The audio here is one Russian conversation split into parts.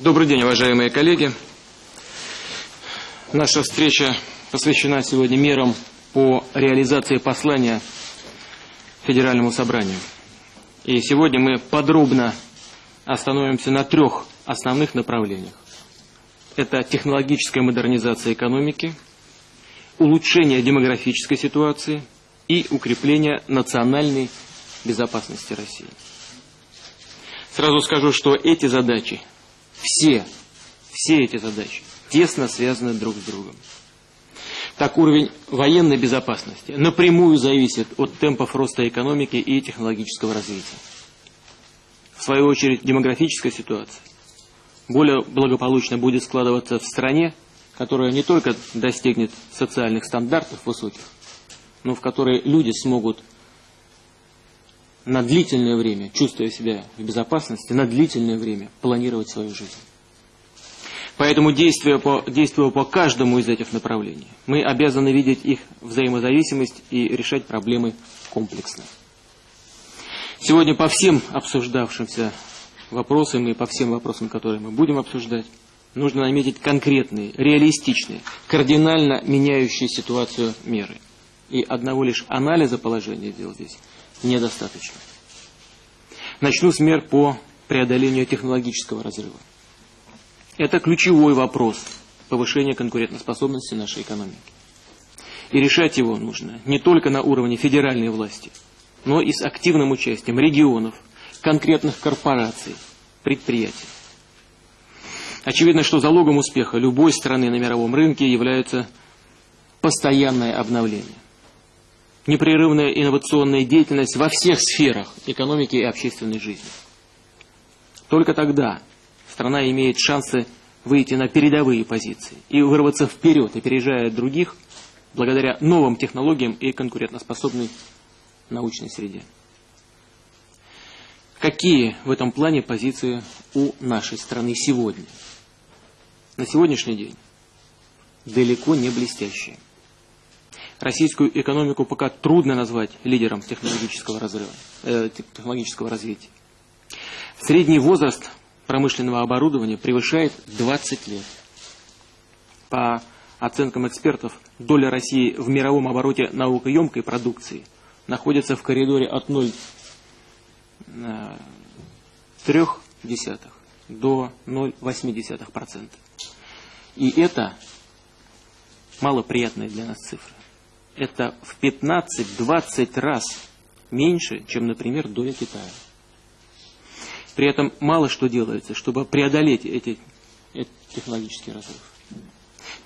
Добрый день, уважаемые коллеги. Наша встреча посвящена сегодня мерам по реализации послания Федеральному собранию. И сегодня мы подробно остановимся на трех основных направлениях. Это технологическая модернизация экономики, улучшение демографической ситуации и укрепление национальной безопасности России. Сразу скажу, что эти задачи, все, все эти задачи тесно связаны друг с другом. Так уровень военной безопасности напрямую зависит от темпов роста экономики и технологического развития. В свою очередь, демографическая ситуация более благополучно будет складываться в стране, которая не только достигнет социальных стандартов высоких, но в которой люди смогут на длительное время, чувствуя себя в безопасности, на длительное время планировать свою жизнь. Поэтому, действуя по, действуя по каждому из этих направлений, мы обязаны видеть их взаимозависимость и решать проблемы комплексно. Сегодня по всем обсуждавшимся вопросам и по всем вопросам, которые мы будем обсуждать, нужно наметить конкретные, реалистичные, кардинально меняющие ситуацию меры. И одного лишь анализа положения дел здесь недостаточно. Начну с мер по преодолению технологического разрыва. Это ключевой вопрос повышения конкурентоспособности нашей экономики. И решать его нужно не только на уровне федеральной власти, но и с активным участием регионов, конкретных корпораций, предприятий. Очевидно, что залогом успеха любой страны на мировом рынке является постоянное обновление непрерывная инновационная деятельность во всех сферах экономики и общественной жизни. Только тогда страна имеет шансы выйти на передовые позиции и вырваться вперед, опережая других, благодаря новым технологиям и конкурентоспособной научной среде. Какие в этом плане позиции у нашей страны сегодня? На сегодняшний день далеко не блестящие российскую экономику пока трудно назвать лидером технологического, разрыва, э, технологического развития. Средний возраст промышленного оборудования превышает 20 лет. По оценкам экспертов, доля России в мировом обороте наукоемкой продукции находится в коридоре от 0,3 до 0,8%. И это малоприятная для нас цифра это в 15-20 раз меньше, чем, например, доля Китая. При этом мало что делается, чтобы преодолеть эти, эти технологический разрыв.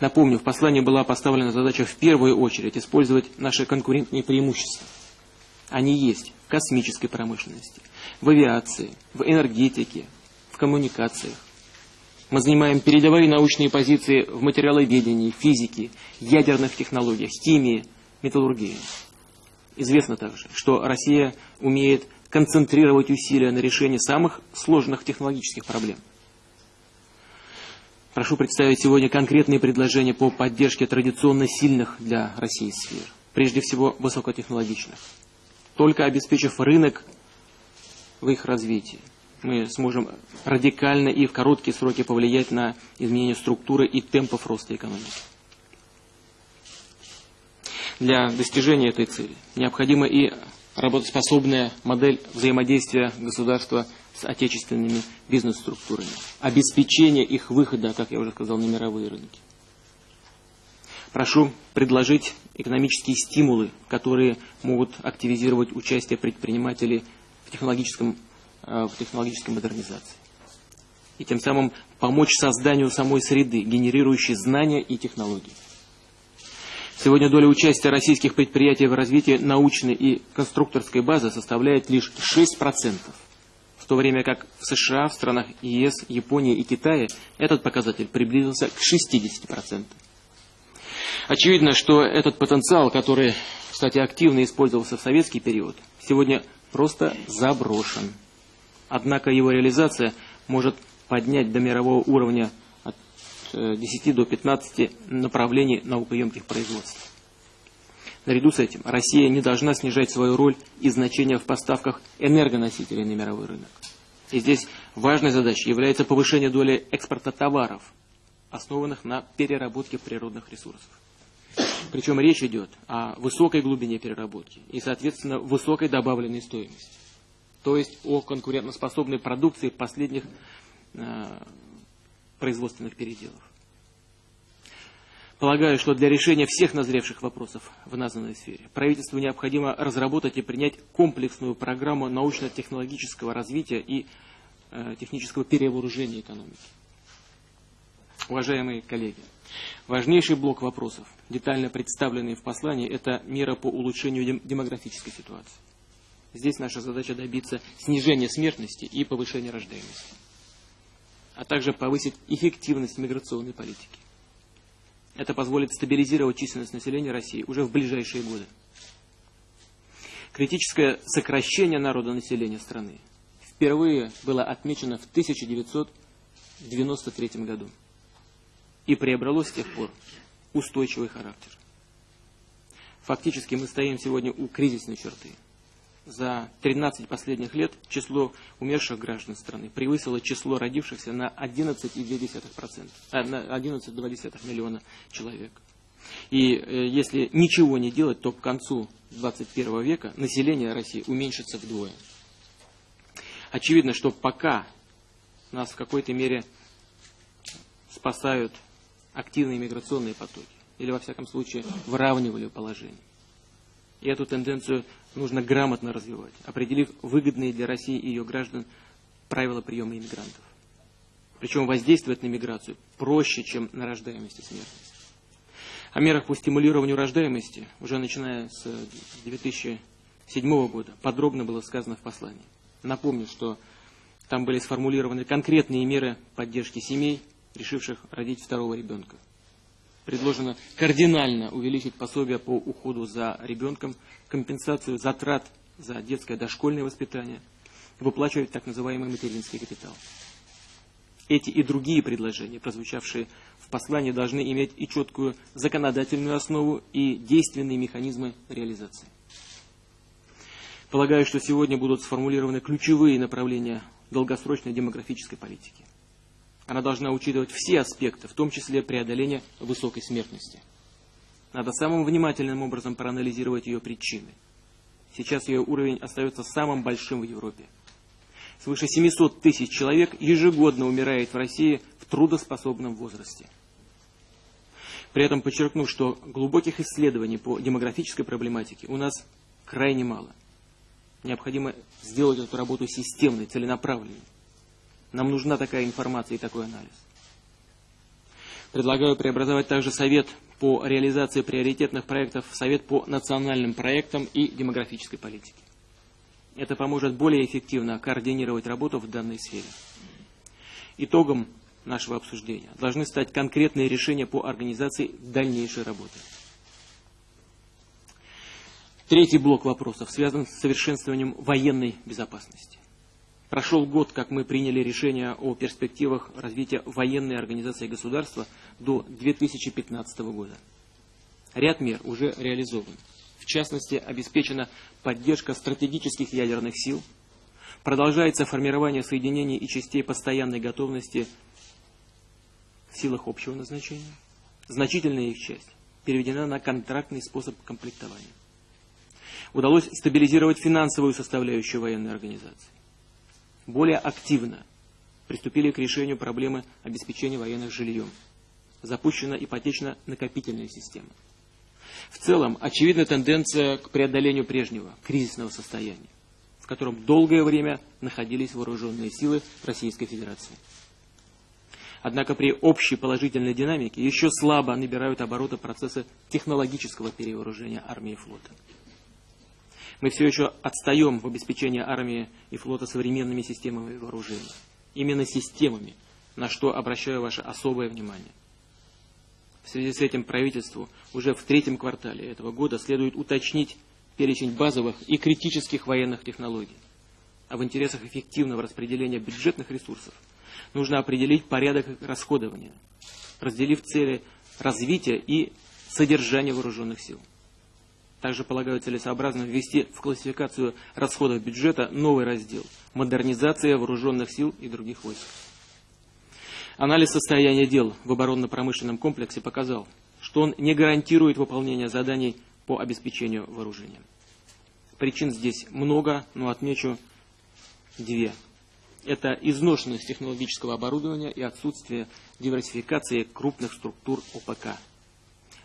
Напомню, в послании была поставлена задача в первую очередь использовать наши конкурентные преимущества. Они есть в космической промышленности, в авиации, в энергетике, в коммуникациях. Мы занимаем передовые научные позиции в материаловедении, физике, ядерных технологиях, химии, металлургии. Известно также, что Россия умеет концентрировать усилия на решении самых сложных технологических проблем. Прошу представить сегодня конкретные предложения по поддержке традиционно сильных для России сфер, прежде всего высокотехнологичных. Только обеспечив рынок в их развитии, мы сможем радикально и в короткие сроки повлиять на изменение структуры и темпов роста экономики. Для достижения этой цели необходима и работоспособная модель взаимодействия государства с отечественными бизнес-структурами, обеспечение их выхода, как я уже сказал, на мировые рынки. Прошу предложить экономические стимулы, которые могут активизировать участие предпринимателей в, технологическом, э, в технологической модернизации. И тем самым помочь созданию самой среды, генерирующей знания и технологии. Сегодня доля участия российских предприятий в развитии научной и конструкторской базы составляет лишь 6%, в то время как в США, в странах ЕС, Японии и Китае этот показатель приблизился к 60%. Очевидно, что этот потенциал, который, кстати, активно использовался в советский период, сегодня просто заброшен. Однако его реализация может поднять до мирового уровня 10 э, до 15 направлений наукоемких производств. Наряду с этим Россия не должна снижать свою роль и значение в поставках энергоносителей на мировой рынок. И здесь важной задачей является повышение доли экспорта товаров, основанных на переработке природных ресурсов. Причем речь идет о высокой глубине переработки и, соответственно, высокой добавленной стоимости. То есть о конкурентоспособной продукции последних э, производственных переделов. Полагаю, что для решения всех назревших вопросов в названной сфере правительству необходимо разработать и принять комплексную программу научно-технологического развития и э, технического перевооружения экономики. Уважаемые коллеги, важнейший блок вопросов, детально представленный в послании, это мера по улучшению демографической ситуации. Здесь наша задача добиться снижения смертности и повышения рождаемости, а также повысить эффективность миграционной политики. Это позволит стабилизировать численность населения России уже в ближайшие годы. Критическое сокращение народонаселения страны впервые было отмечено в 1993 году и приобрело с тех пор устойчивый характер. Фактически мы стоим сегодня у кризисной черты – за 13 последних лет число умерших граждан страны превысило число родившихся на 11,2%, а, на 11,2 миллиона человек. И э, если ничего не делать, то к концу 21 века население России уменьшится вдвое. Очевидно, что пока нас в какой-то мере спасают активные миграционные потоки, или во всяком случае выравнивали положение. И эту тенденцию нужно грамотно развивать, определив выгодные для России и ее граждан правила приема иммигрантов. Причем воздействовать на миграцию проще, чем на рождаемость и смертность. О мерах по стимулированию рождаемости уже начиная с 2007 года подробно было сказано в послании. Напомню, что там были сформулированы конкретные меры поддержки семей, решивших родить второго ребенка. Предложено кардинально увеличить пособие по уходу за ребенком компенсацию затрат за детское дошкольное воспитание, выплачивать так называемый материнский капитал. Эти и другие предложения, прозвучавшие в послании, должны иметь и четкую законодательную основу, и действенные механизмы реализации. Полагаю, что сегодня будут сформулированы ключевые направления долгосрочной демографической политики. Она должна учитывать все аспекты, в том числе преодоление высокой смертности. Надо самым внимательным образом проанализировать ее причины. Сейчас ее уровень остается самым большим в Европе. Свыше 700 тысяч человек ежегодно умирает в России в трудоспособном возрасте. При этом подчеркну, что глубоких исследований по демографической проблематике у нас крайне мало. Необходимо сделать эту работу системной, целенаправленной. Нам нужна такая информация и такой анализ. Предлагаю преобразовать также Совет по реализации приоритетных проектов в Совет по национальным проектам и демографической политике. Это поможет более эффективно координировать работу в данной сфере. Итогом нашего обсуждения должны стать конкретные решения по организации дальнейшей работы. Третий блок вопросов связан с совершенствованием военной безопасности. Прошел год, как мы приняли решение о перспективах развития военной организации государства до 2015 года. Ряд мер уже реализован. В частности, обеспечена поддержка стратегических ядерных сил, продолжается формирование соединений и частей постоянной готовности в силах общего назначения. Значительная их часть переведена на контрактный способ комплектования. Удалось стабилизировать финансовую составляющую военной организации более активно приступили к решению проблемы обеспечения военных жильем. Запущена ипотечно-накопительная система. В целом, очевидна тенденция к преодолению прежнего кризисного состояния, в котором долгое время находились вооруженные силы Российской Федерации. Однако при общей положительной динамике еще слабо набирают обороты процессы технологического перевооружения армии и флота. Мы все еще отстаем в обеспечении армии и флота современными системами вооружения. Именно системами, на что обращаю ваше особое внимание. В связи с этим правительству уже в третьем квартале этого года следует уточнить перечень базовых и критических военных технологий. А в интересах эффективного распределения бюджетных ресурсов нужно определить порядок расходования, разделив цели развития и содержания вооруженных сил. Также полагаю целесообразно ввести в классификацию расходов бюджета новый раздел «Модернизация вооруженных сил и других войск». Анализ состояния дел в оборонно-промышленном комплексе показал, что он не гарантирует выполнение заданий по обеспечению вооружения. Причин здесь много, но отмечу две. Это изношенность технологического оборудования и отсутствие диверсификации крупных структур ОПК.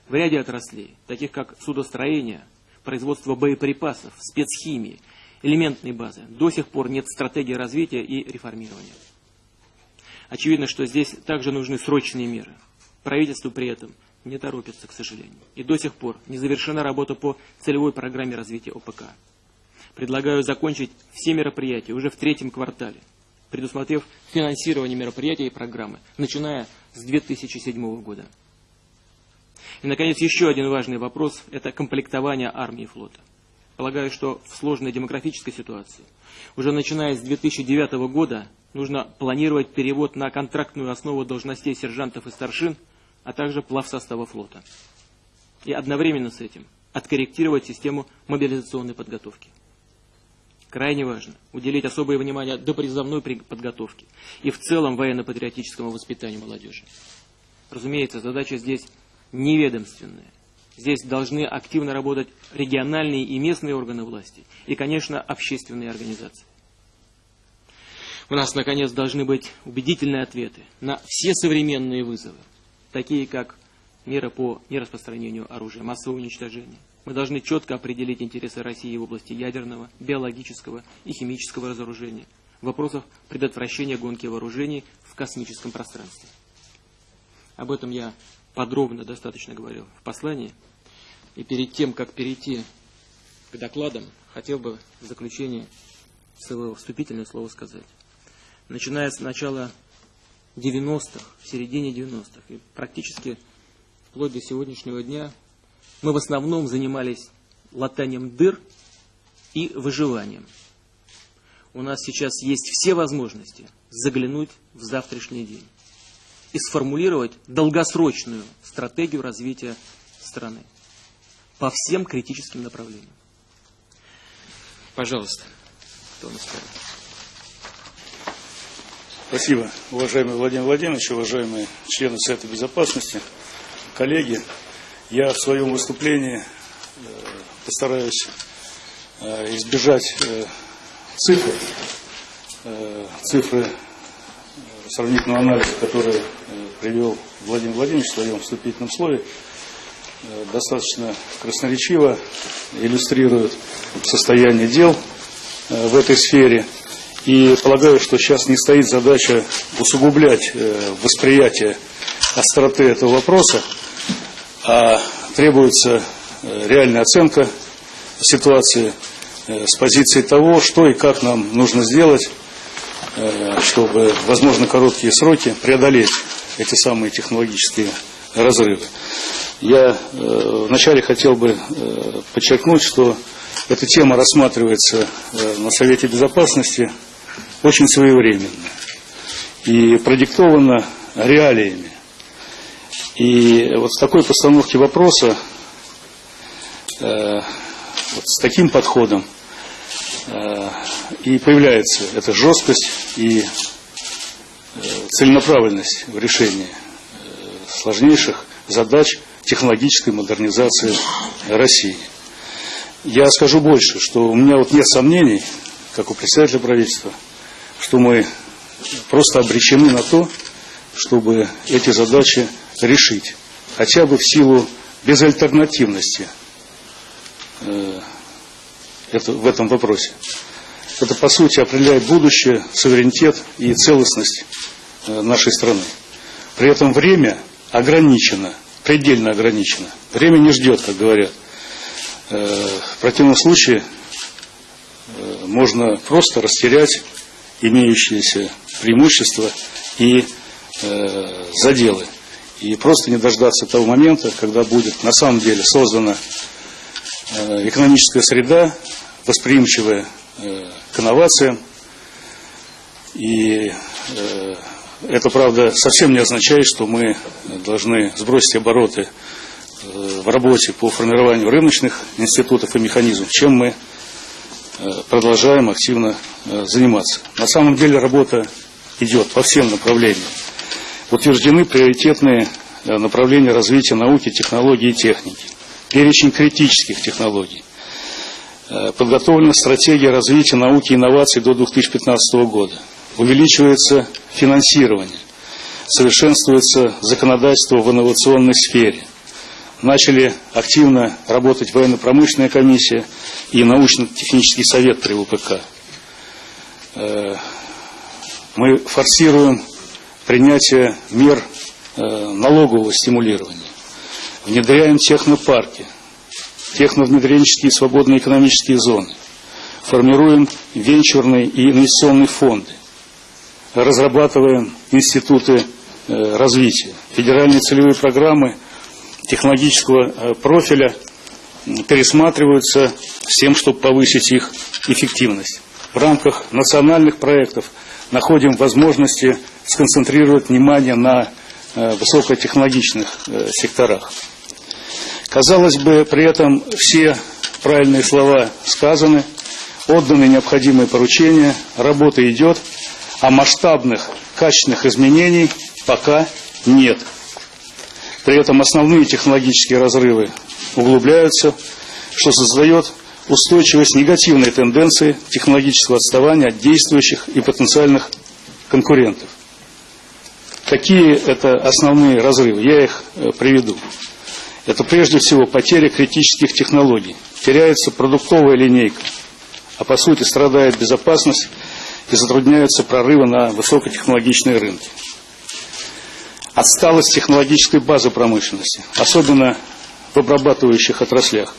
В ряде отраслей, таких как судостроение, производство боеприпасов, спецхимии, элементной базы, до сих пор нет стратегии развития и реформирования. Очевидно, что здесь также нужны срочные меры. Правительство при этом не торопится, к сожалению. И до сих пор не завершена работа по целевой программе развития ОПК. Предлагаю закончить все мероприятия уже в третьем квартале, предусмотрев финансирование мероприятий и программы, начиная с 2007 года. И, наконец, еще один важный вопрос – это комплектование армии и флота. Полагаю, что в сложной демографической ситуации, уже начиная с 2009 года, нужно планировать перевод на контрактную основу должностей сержантов и старшин, а также плав состава флота. И одновременно с этим откорректировать систему мобилизационной подготовки. Крайне важно уделить особое внимание допризывной подготовке и в целом военно-патриотическому воспитанию молодежи. Разумеется, задача здесь неведомственная. Здесь должны активно работать региональные и местные органы власти и, конечно, общественные организации. У нас, наконец, должны быть убедительные ответы на все современные вызовы, такие как мера по нераспространению оружия массового уничтожения, мы должны четко определить интересы России в области ядерного, биологического и химического разоружения, вопросов предотвращения гонки вооружений в космическом пространстве. Об этом я подробно достаточно говорил в послании. И перед тем, как перейти к докладам, хотел бы в заключение своего вступительное слово сказать. Начиная с начала 90-х, в середине 90-х, и практически вплоть до сегодняшнего дня мы в основном занимались латанием дыр и выживанием. У нас сейчас есть все возможности заглянуть в завтрашний день и сформулировать долгосрочную стратегию развития страны по всем критическим направлениям. Пожалуйста, кто нас скажет? Спасибо, уважаемый Владимир Владимирович, уважаемые члены Совета Безопасности, коллеги. Я в своем выступлении э, постараюсь э, избежать э, цифр, цифры сравнительного анализа, который привел Владимир Владимирович в своем вступительном слове, достаточно красноречиво иллюстрирует состояние дел в этой сфере. И полагаю, что сейчас не стоит задача усугублять восприятие остроты этого вопроса, а требуется э, реальная оценка ситуации э, с позиции того, что и как нам нужно сделать, э, чтобы, возможно, короткие сроки преодолеть эти самые технологические разрывы. Я вначале хотел бы подчеркнуть, что эта тема рассматривается на Совете Безопасности очень своевременно и продиктована реалиями и вот с такой постановки вопроса, э, вот с таким подходом э, и появляется эта жесткость и э, целенаправленность в решении э, сложнейших задач технологической модернизации России. Я скажу больше, что у меня вот нет сомнений, как у председателя правительства, что мы просто обречены на то, чтобы эти задачи решить, хотя бы в силу безальтернативности э, в этом вопросе. Это, по сути, определяет будущее, суверенитет и целостность э, нашей страны. При этом время ограничено, предельно ограничено. Время не ждет, как говорят. Э, в противном случае э, можно просто растерять имеющиеся преимущества и заделы и просто не дождаться того момента, когда будет на самом деле создана экономическая среда, восприимчивая к инновациям. И э, это, правда, совсем не означает, что мы должны сбросить обороты в работе по формированию рыночных институтов и механизмов, чем мы продолжаем активно заниматься. На самом деле работа идет по всем направлениям. Утверждены приоритетные направления развития науки, технологий и техники. Перечень критических технологий. Подготовлена стратегия развития науки и инноваций до 2015 года. Увеличивается финансирование совершенствуется законодательство в инновационной сфере. Начали активно работать военно-промышленная комиссия и научно-технический совет при ВПК. Э, мы форсируем принятие мер э, налогового стимулирования. Внедряем технопарки, техновнедренческие свободные экономические зоны. Формируем венчурные и инвестиционные фонды. Разрабатываем институты Э, развития. Федеральные целевые программы технологического э, профиля пересматриваются с тем, чтобы повысить их эффективность. В рамках национальных проектов находим возможности сконцентрировать внимание на э, высокотехнологичных секторах. Казалось бы, при этом все правильные слова сказаны, отданы необходимые поручения, работа идет, а масштабных качественных изменений пока нет. При этом основные технологические разрывы углубляются, что создает устойчивость негативной тенденции технологического отставания от действующих и потенциальных конкурентов. Какие это основные разрывы? Я их э, приведу. Это прежде всего потеря критических технологий. Теряется продуктовая линейка, а по сути страдает безопасность и затрудняются прорывы на высокотехнологичные рынки отсталость технологической базы промышленности, особенно в обрабатывающих отраслях.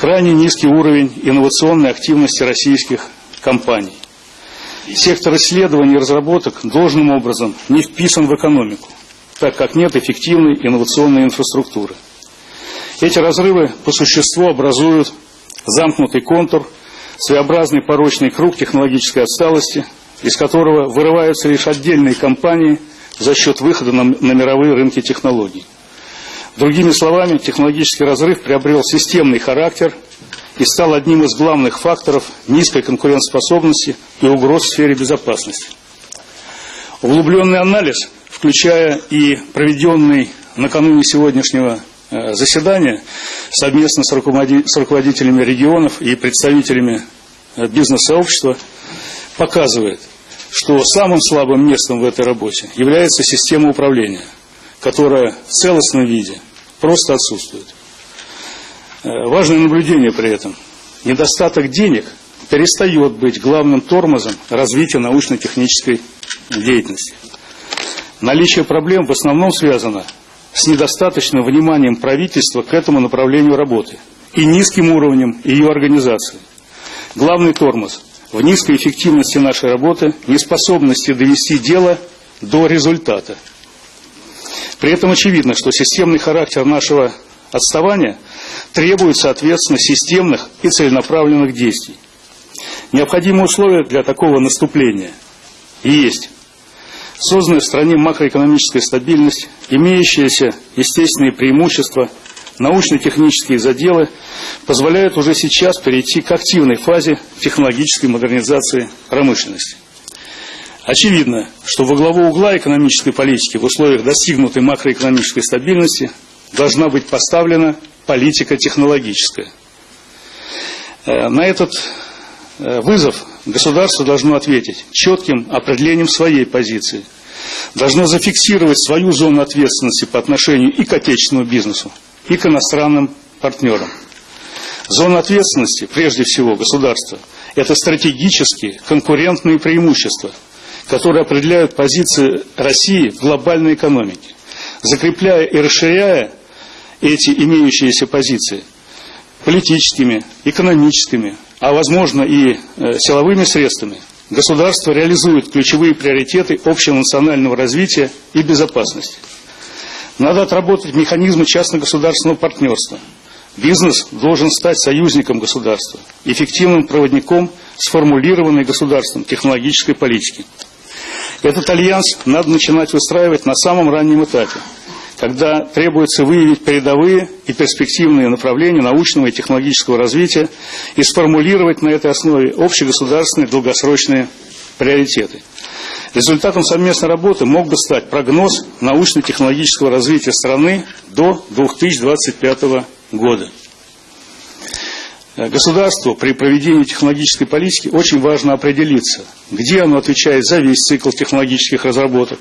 Крайне низкий уровень инновационной активности российских компаний. Сектор исследований и разработок должным образом не вписан в экономику, так как нет эффективной инновационной инфраструктуры. Эти разрывы по существу образуют замкнутый контур, своеобразный порочный круг технологической отсталости, из которого вырываются лишь отдельные компании – за счет выхода на, на мировые рынки технологий. Другими словами, технологический разрыв приобрел системный характер и стал одним из главных факторов низкой конкурентоспособности и угроз в сфере безопасности. Углубленный анализ, включая и проведенный накануне сегодняшнего э, заседания совместно с руководителями регионов и представителями э, бизнес-сообщества, показывает, что самым слабым местом в этой работе является система управления, которая в целостном виде просто отсутствует. Э, важное наблюдение при этом. Недостаток денег перестает быть главным тормозом развития научно-технической деятельности. Наличие проблем в основном связано с недостаточным вниманием правительства к этому направлению работы и низким уровнем ее организации. Главный тормоз в низкой эффективности нашей работы, неспособности довести дело до результата. При этом очевидно, что системный характер нашего отставания требует, соответственно, системных и целенаправленных действий. Необходимые условия для такого наступления есть. Созданная в стране макроэкономическая стабильность, имеющиеся естественные преимущества – научно-технические заделы позволяют уже сейчас перейти к активной фазе технологической модернизации промышленности. Очевидно, что во главу угла экономической политики в условиях достигнутой макроэкономической стабильности должна быть поставлена политика технологическая. Э, на этот вызов государство должно ответить четким определением своей позиции, должно зафиксировать свою зону ответственности по отношению и к отечественному бизнесу, и к иностранным партнерам. Зона ответственности, прежде всего, государства, это стратегические конкурентные преимущества, которые определяют позиции России в глобальной экономике. Закрепляя и расширяя эти имеющиеся позиции политическими, экономическими, а возможно и э, силовыми средствами, государство реализует ключевые приоритеты общего национального развития и безопасности. Надо отработать механизмы частно-государственного партнерства. Бизнес должен стать союзником государства, эффективным проводником сформулированной государством технологической политики. Этот альянс надо начинать выстраивать на самом раннем этапе, когда требуется выявить передовые и перспективные направления научного и технологического развития и сформулировать на этой основе общегосударственные долгосрочные приоритеты. Результатом совместной работы мог бы стать прогноз научно-технологического развития страны до 2025 года. Государству при проведении технологической политики очень важно определиться, где оно отвечает за весь цикл технологических разработок,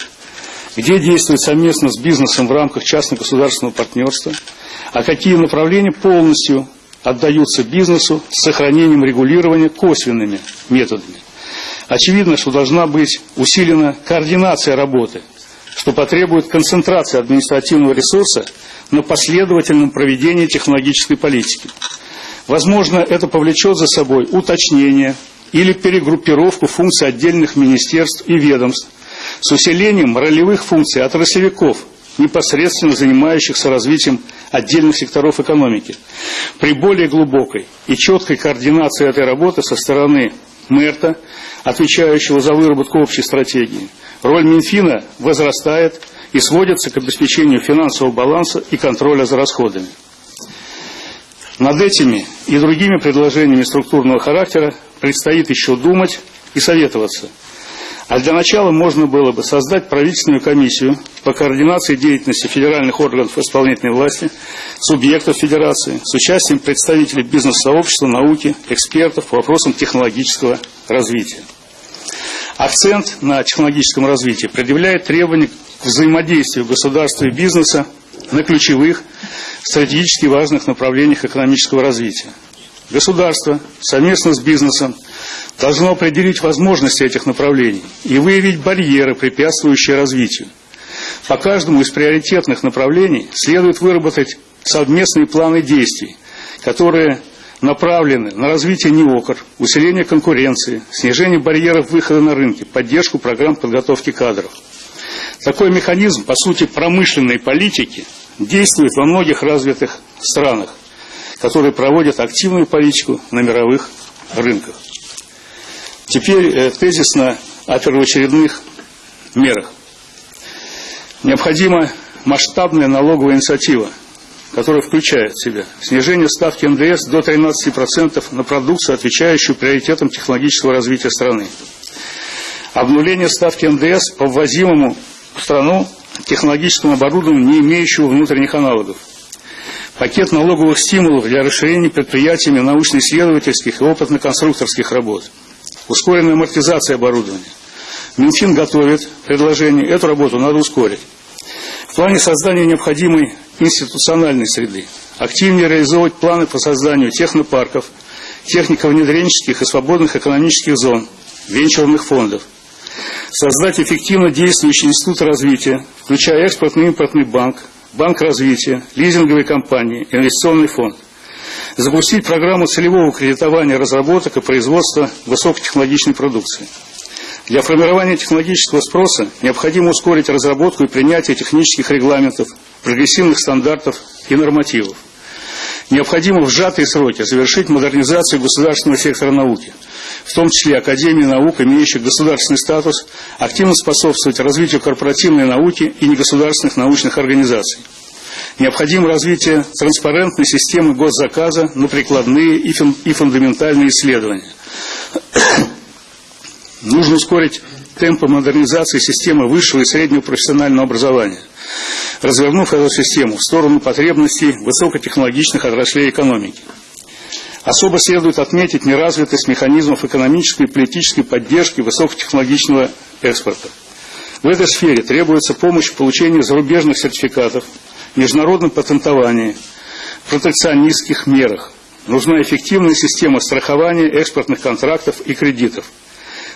где действует совместно с бизнесом в рамках частно-государственного партнерства, а какие направления полностью отдаются бизнесу с сохранением регулирования косвенными методами. Очевидно, что должна быть усилена координация работы, что потребует концентрации административного ресурса на последовательном проведении технологической политики. Возможно, это повлечет за собой уточнение или перегруппировку функций отдельных министерств и ведомств с усилением ролевых функций отраслевиков, непосредственно занимающихся развитием отдельных секторов экономики. При более глубокой и четкой координации этой работы со стороны МЭРТа, отвечающего за выработку общей стратегии, роль Минфина возрастает и сводится к обеспечению финансового баланса и контроля за расходами. Над этими и другими предложениями структурного характера предстоит еще думать и советоваться. А для начала можно было бы создать правительственную комиссию по координации деятельности федеральных органов исполнительной власти, субъектов федерации, с участием представителей бизнес-сообщества, науки, экспертов по вопросам технологического развития. Акцент на технологическом развитии предъявляет требования к взаимодействию государства и бизнеса на ключевых, стратегически важных направлениях экономического развития. Государство совместно с бизнесом должно определить возможности этих направлений и выявить барьеры, препятствующие развитию. По каждому из приоритетных направлений следует выработать совместные планы действий, которые направлены на развитие НИОКР, усиление конкуренции, снижение барьеров выхода на рынки, поддержку программ подготовки кадров. Такой механизм, по сути, промышленной политики действует во многих развитых странах, которые проводят активную политику на мировых рынках. Теперь э, тезисно о первоочередных мерах. Необходима масштабная налоговая инициатива, которая включает в себя снижение ставки НДС до 13% на продукцию, отвечающую приоритетам технологического развития страны. Обнуление ставки НДС по ввозимому в страну технологическому оборудованию, не имеющему внутренних аналогов. Пакет налоговых стимулов для расширения предприятиями научно-исследовательских и опытно-конструкторских работ – ускоренная амортизация оборудования. Минфин готовит предложение, эту работу надо ускорить. В плане создания необходимой институциональной среды, активнее реализовывать планы по созданию технопарков, технико-внедренческих и свободных экономических зон, венчурных фондов, создать эффективно действующий институт развития, включая экспортный и импортный банк, банк развития, лизинговые компании, инвестиционный фонд – запустить программу целевого кредитования разработок и производства высокотехнологичной продукции. Для формирования технологического спроса необходимо ускорить разработку и принятие технических регламентов, прогрессивных стандартов и нормативов. Необходимо в сжатые сроки завершить модернизацию государственного сектора науки, в том числе Академии наук, имеющих государственный статус, активно способствовать развитию корпоративной науки и негосударственных научных организаций. Необходимо развитие транспарентной системы госзаказа на прикладные и фундаментальные исследования. Нужно ускорить темпы модернизации системы высшего и среднего профессионального образования, развернув эту систему в сторону потребностей высокотехнологичных отраслей экономики. Особо следует отметить неразвитость механизмов экономической и политической поддержки высокотехнологичного экспорта. В этой сфере требуется помощь в получении зарубежных сертификатов, международном патентовании, протекционистских мерах. Нужна эффективная система страхования экспортных контрактов и кредитов.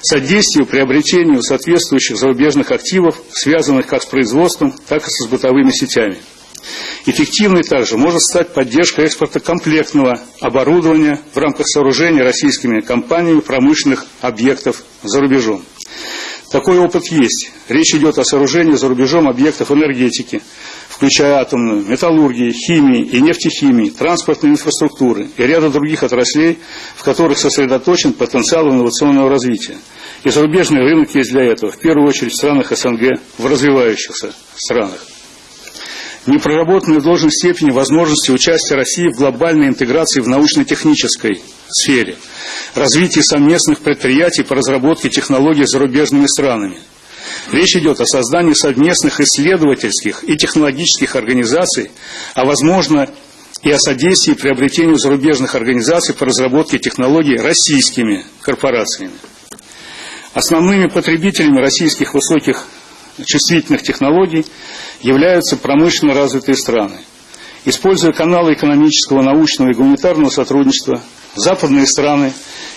Содействию приобретению соответствующих зарубежных активов, связанных как с производством, так и с бытовыми сетями. Эффективной также может стать поддержка экспорта комплектного оборудования в рамках сооружения российскими компаниями промышленных объектов за рубежом. Такой опыт есть. Речь идет о сооружении за рубежом объектов энергетики, включая атомную, металлургии, химии и нефтехимии, транспортной инфраструктуры и ряда других отраслей, в которых сосредоточен потенциал инновационного развития. И зарубежный рынок есть для этого, в первую очередь в странах СНГ, в развивающихся странах. Не в должной степени возможности участия России в глобальной интеграции в научно-технической сфере, развитии совместных предприятий по разработке технологий с зарубежными странами. Речь идет о создании совместных исследовательских и технологических организаций, а возможно и о содействии приобретению зарубежных организаций по разработке технологий российскими корпорациями. Основными потребителями российских высоких чувствительных технологий являются промышленно развитые страны. Используя каналы экономического, научного и гуманитарного сотрудничества, западные страны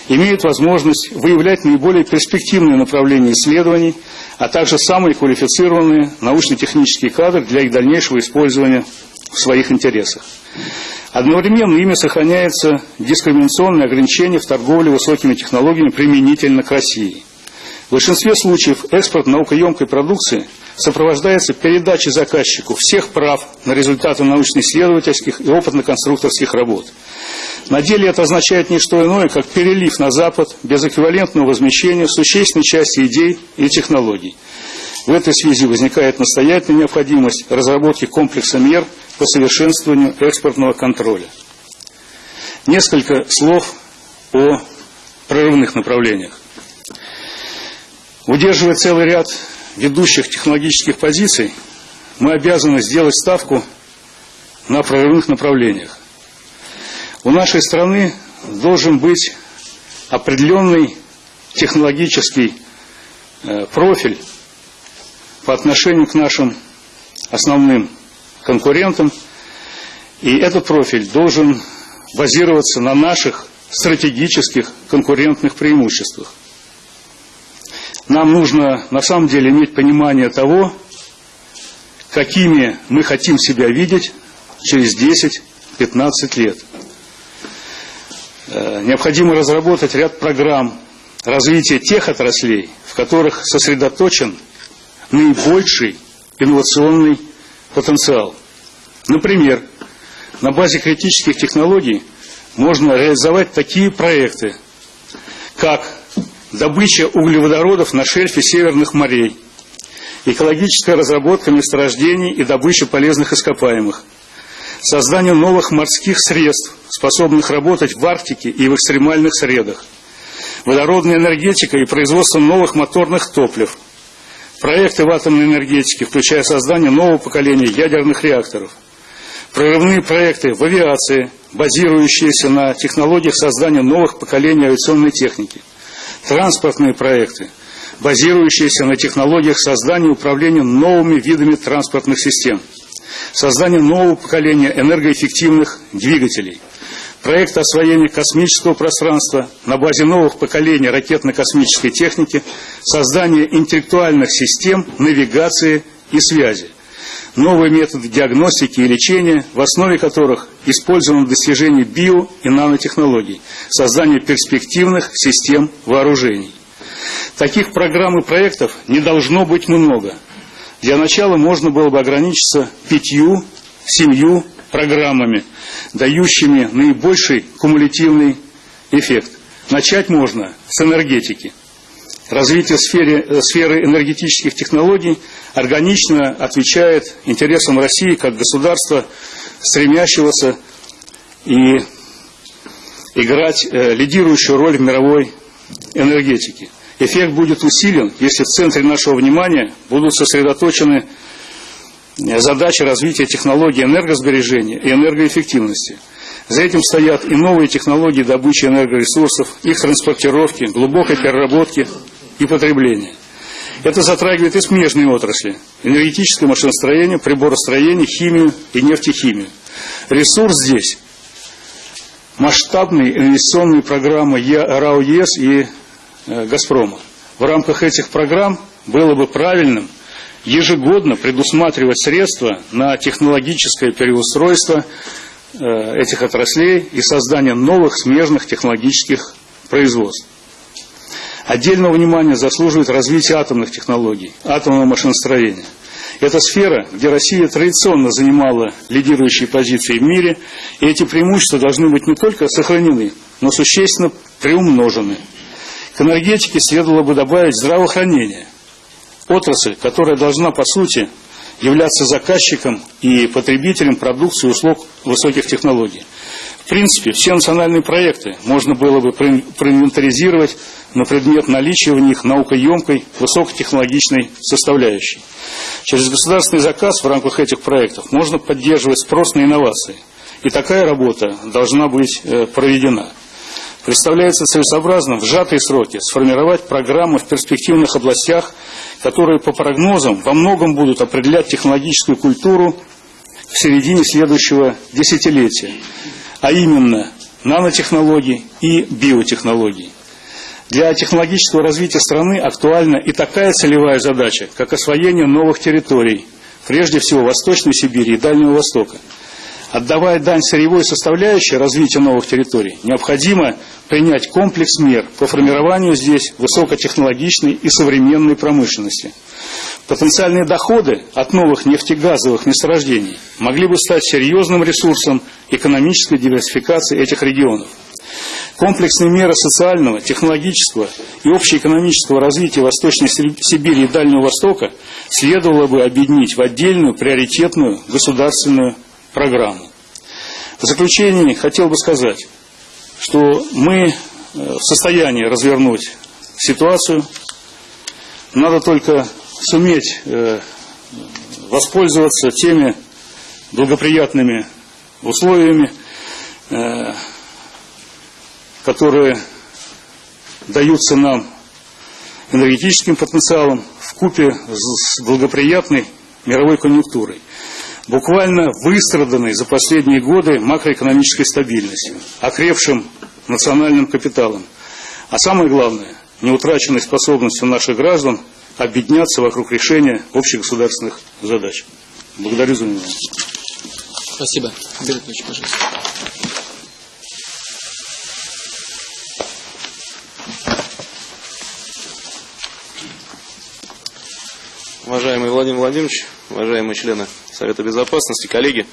имеют возможность выявлять наиболее перспективные направления исследований, а также самые квалифицированные научно-технические кадры для их дальнейшего использования в своих интересах. Одновременно ими сохраняется дискриминационное ограничение в торговле высокими технологиями применительно к России. В большинстве случаев экспорт наукоемкой продукции сопровождается передачей заказчику всех прав на результаты научно-исследовательских и опытно-конструкторских работ. На деле это означает не что иное, как перелив на Запад без эквивалентного возмещения существенной части идей и технологий. В этой связи возникает настоятельная необходимость разработки комплекса мер по совершенствованию экспортного контроля. Несколько слов о прорывных направлениях. Удерживая целый ряд ведущих технологических позиций, мы обязаны сделать ставку на прорывных направлениях. У нашей страны должен быть определенный технологический э, профиль по отношению к нашим основным конкурентам, и этот профиль должен базироваться на наших стратегических конкурентных преимуществах. Нам нужно на самом деле иметь понимание того, какими мы хотим себя видеть через 10-15 лет. Э, необходимо разработать ряд программ развития тех отраслей, в которых сосредоточен наибольший инновационный потенциал. Например, на базе критических технологий можно реализовать такие проекты, как добыча углеводородов на шельфе северных морей, экологическая разработка месторождений и добыча полезных ископаемых, создание новых морских средств, способных работать в Арктике и в экстремальных средах, водородная энергетика и производство новых моторных топлив, проекты в атомной энергетике, включая создание нового поколения ядерных реакторов, прорывные проекты в авиации, базирующиеся на технологиях создания новых поколений авиационной техники – транспортные проекты, базирующиеся на технологиях создания и управления новыми видами транспортных систем, создание нового поколения энергоэффективных двигателей, проект освоения космического пространства на базе новых поколений ракетно-космической техники, создание интеллектуальных систем навигации и связи новые методы диагностики и лечения, в основе которых использовано достижение био- и нанотехнологий, создание перспективных систем вооружений. Таких программ и проектов не должно быть много. Для начала можно было бы ограничиться пятью, семью программами, дающими наибольший кумулятивный эффект. Начать можно с энергетики. Развитие сферы, сферы энергетических технологий органично отвечает интересам России как государства, стремящегося и играть э, лидирующую роль в мировой энергетике. Эффект будет усилен, если в центре нашего внимания будут сосредоточены э, задачи развития технологий энергосбережения и энергоэффективности. За этим стоят и новые технологии добычи энергоресурсов, их транспортировки, глубокой переработки и потребления. Это затрагивает и смежные отрасли – энергетическое машиностроение, приборостроение, химию и нефтехимию. Ресурс здесь – масштабные инвестиционные программы РАО ЕС и э, «Газпрома». В рамках этих программ было бы правильным ежегодно предусматривать средства на технологическое переустройство э, этих отраслей и создание новых смежных технологических производств. Отдельного внимания заслуживает развитие атомных технологий, атомного машиностроения. Это сфера, где Россия традиционно занимала лидирующие позиции в мире, и эти преимущества должны быть не только сохранены, но существенно приумножены. К энергетике следовало бы добавить здравоохранение, отрасль, которая должна, по сути, являться заказчиком и потребителем продукции услуг высоких технологий. В принципе, все национальные проекты можно было бы проинвентаризировать на предмет наличия в них наукоемкой высокотехнологичной составляющей. Через государственный заказ в рамках этих проектов можно поддерживать спрос на инновации. И такая работа должна быть э, проведена. Представляется целесообразным в сжатые сроки сформировать программы в перспективных областях, которые по прогнозам во многом будут определять технологическую культуру в середине следующего десятилетия а именно нанотехнологий и биотехнологий. Для технологического развития страны актуальна и такая целевая задача, как освоение новых территорий, прежде всего Восточной Сибири и Дальнего Востока. Отдавая дань сырьевой составляющей развития новых территорий, необходимо принять комплекс мер по формированию здесь высокотехнологичной и современной промышленности – Потенциальные доходы от новых нефтегазовых месторождений могли бы стать серьезным ресурсом экономической диверсификации этих регионов. Комплексные меры социального, технологического и общеэкономического развития Восточной Сибири и Дальнего Востока следовало бы объединить в отдельную приоритетную государственную программу. В заключение хотел бы сказать, что мы э, в состоянии развернуть ситуацию. Надо только суметь э, воспользоваться теми благоприятными условиями, э, которые даются нам энергетическим потенциалом в купе с благоприятной мировой конъюнктурой, буквально выстраданной за последние годы макроэкономической стабильностью, окрепшим национальным капиталом, а самое главное, неутраченной способностью наших граждан объединяться вокруг решения общегосударственных задач. Благодарю за внимание. Спасибо. Беретович, пожалуйста. Уважаемый Владимир Владимирович, уважаемые члены Совета Безопасности, коллеги,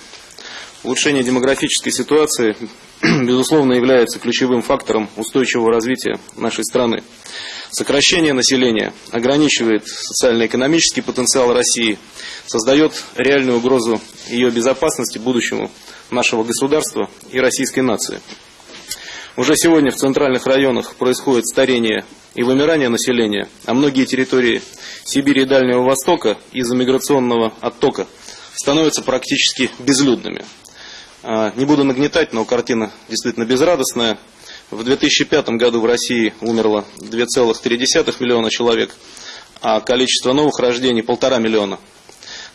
улучшение демографической ситуации, безусловно, является ключевым фактором устойчивого развития нашей страны. Сокращение населения ограничивает социально-экономический потенциал России, создает реальную угрозу ее безопасности будущему нашего государства и российской нации. Уже сегодня в центральных районах происходит старение и вымирание населения, а многие территории Сибири и Дальнего Востока из-за миграционного оттока становятся практически безлюдными. А, не буду нагнетать, но картина действительно безрадостная. В 2005 году в России умерло 2,3 миллиона человек, а количество новых рождений полтора миллиона.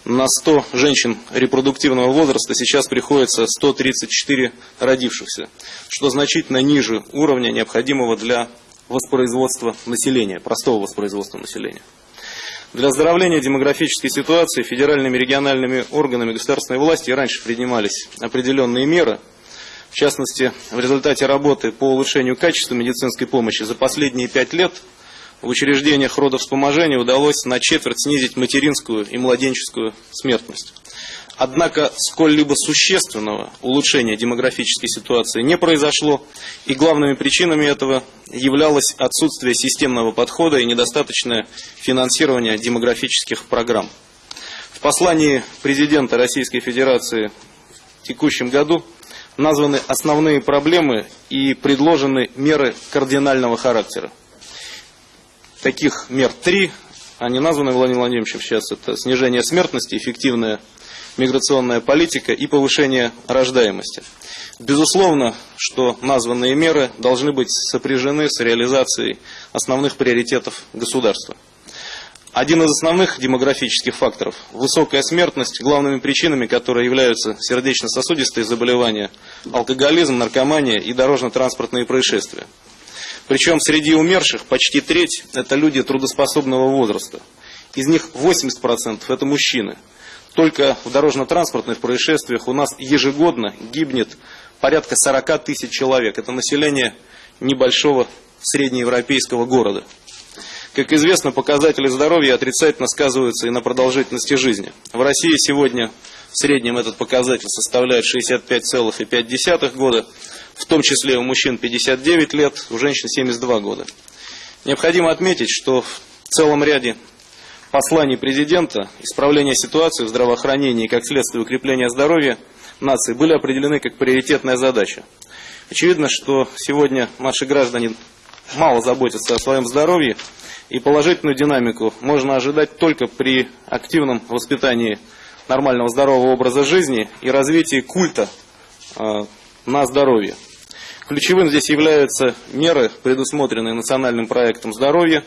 На 100 женщин репродуктивного возраста сейчас приходится 134 родившихся, что значительно ниже уровня, необходимого для воспроизводства населения, простого воспроизводства населения. Для оздоровления демографической ситуации федеральными и региональными органами государственной власти раньше принимались определенные меры – в частности, в результате работы по улучшению качества медицинской помощи за последние пять лет в учреждениях родовспоможения удалось на четверть снизить материнскую и младенческую смертность. Однако сколь-либо существенного улучшения демографической ситуации не произошло, и главными причинами этого являлось отсутствие системного подхода и недостаточное финансирование демографических программ. В послании президента Российской Федерации в текущем году названы основные проблемы и предложены меры кардинального характера. Таких мер три, они названы Владимиром Владимировичем сейчас, это снижение смертности, эффективная миграционная политика и повышение рождаемости. Безусловно, что названные меры должны быть сопряжены с реализацией основных приоритетов государства. Один из основных демографических факторов – высокая смертность, главными причинами которые являются сердечно-сосудистые заболевания, алкоголизм, наркомания и дорожно-транспортные происшествия. Причем среди умерших почти треть – это люди трудоспособного возраста. Из них 80% – это мужчины. Только в дорожно-транспортных происшествиях у нас ежегодно гибнет порядка 40 тысяч человек. Это население небольшого среднеевропейского города. Как известно, показатели здоровья отрицательно сказываются и на продолжительности жизни. В России сегодня в среднем этот показатель составляет 65,5 года, в том числе у мужчин 59 лет, у женщин 72 года. Необходимо отметить, что в целом ряде послании президента исправление ситуации в здравоохранении и как следствие укрепления здоровья нации были определены как приоритетная задача. Очевидно, что сегодня наши граждане мало заботятся о своем здоровье, и положительную динамику можно ожидать только при активном воспитании нормального здорового образа жизни и развитии культа э, на здоровье. Ключевым здесь являются меры, предусмотренные национальным проектом здоровья.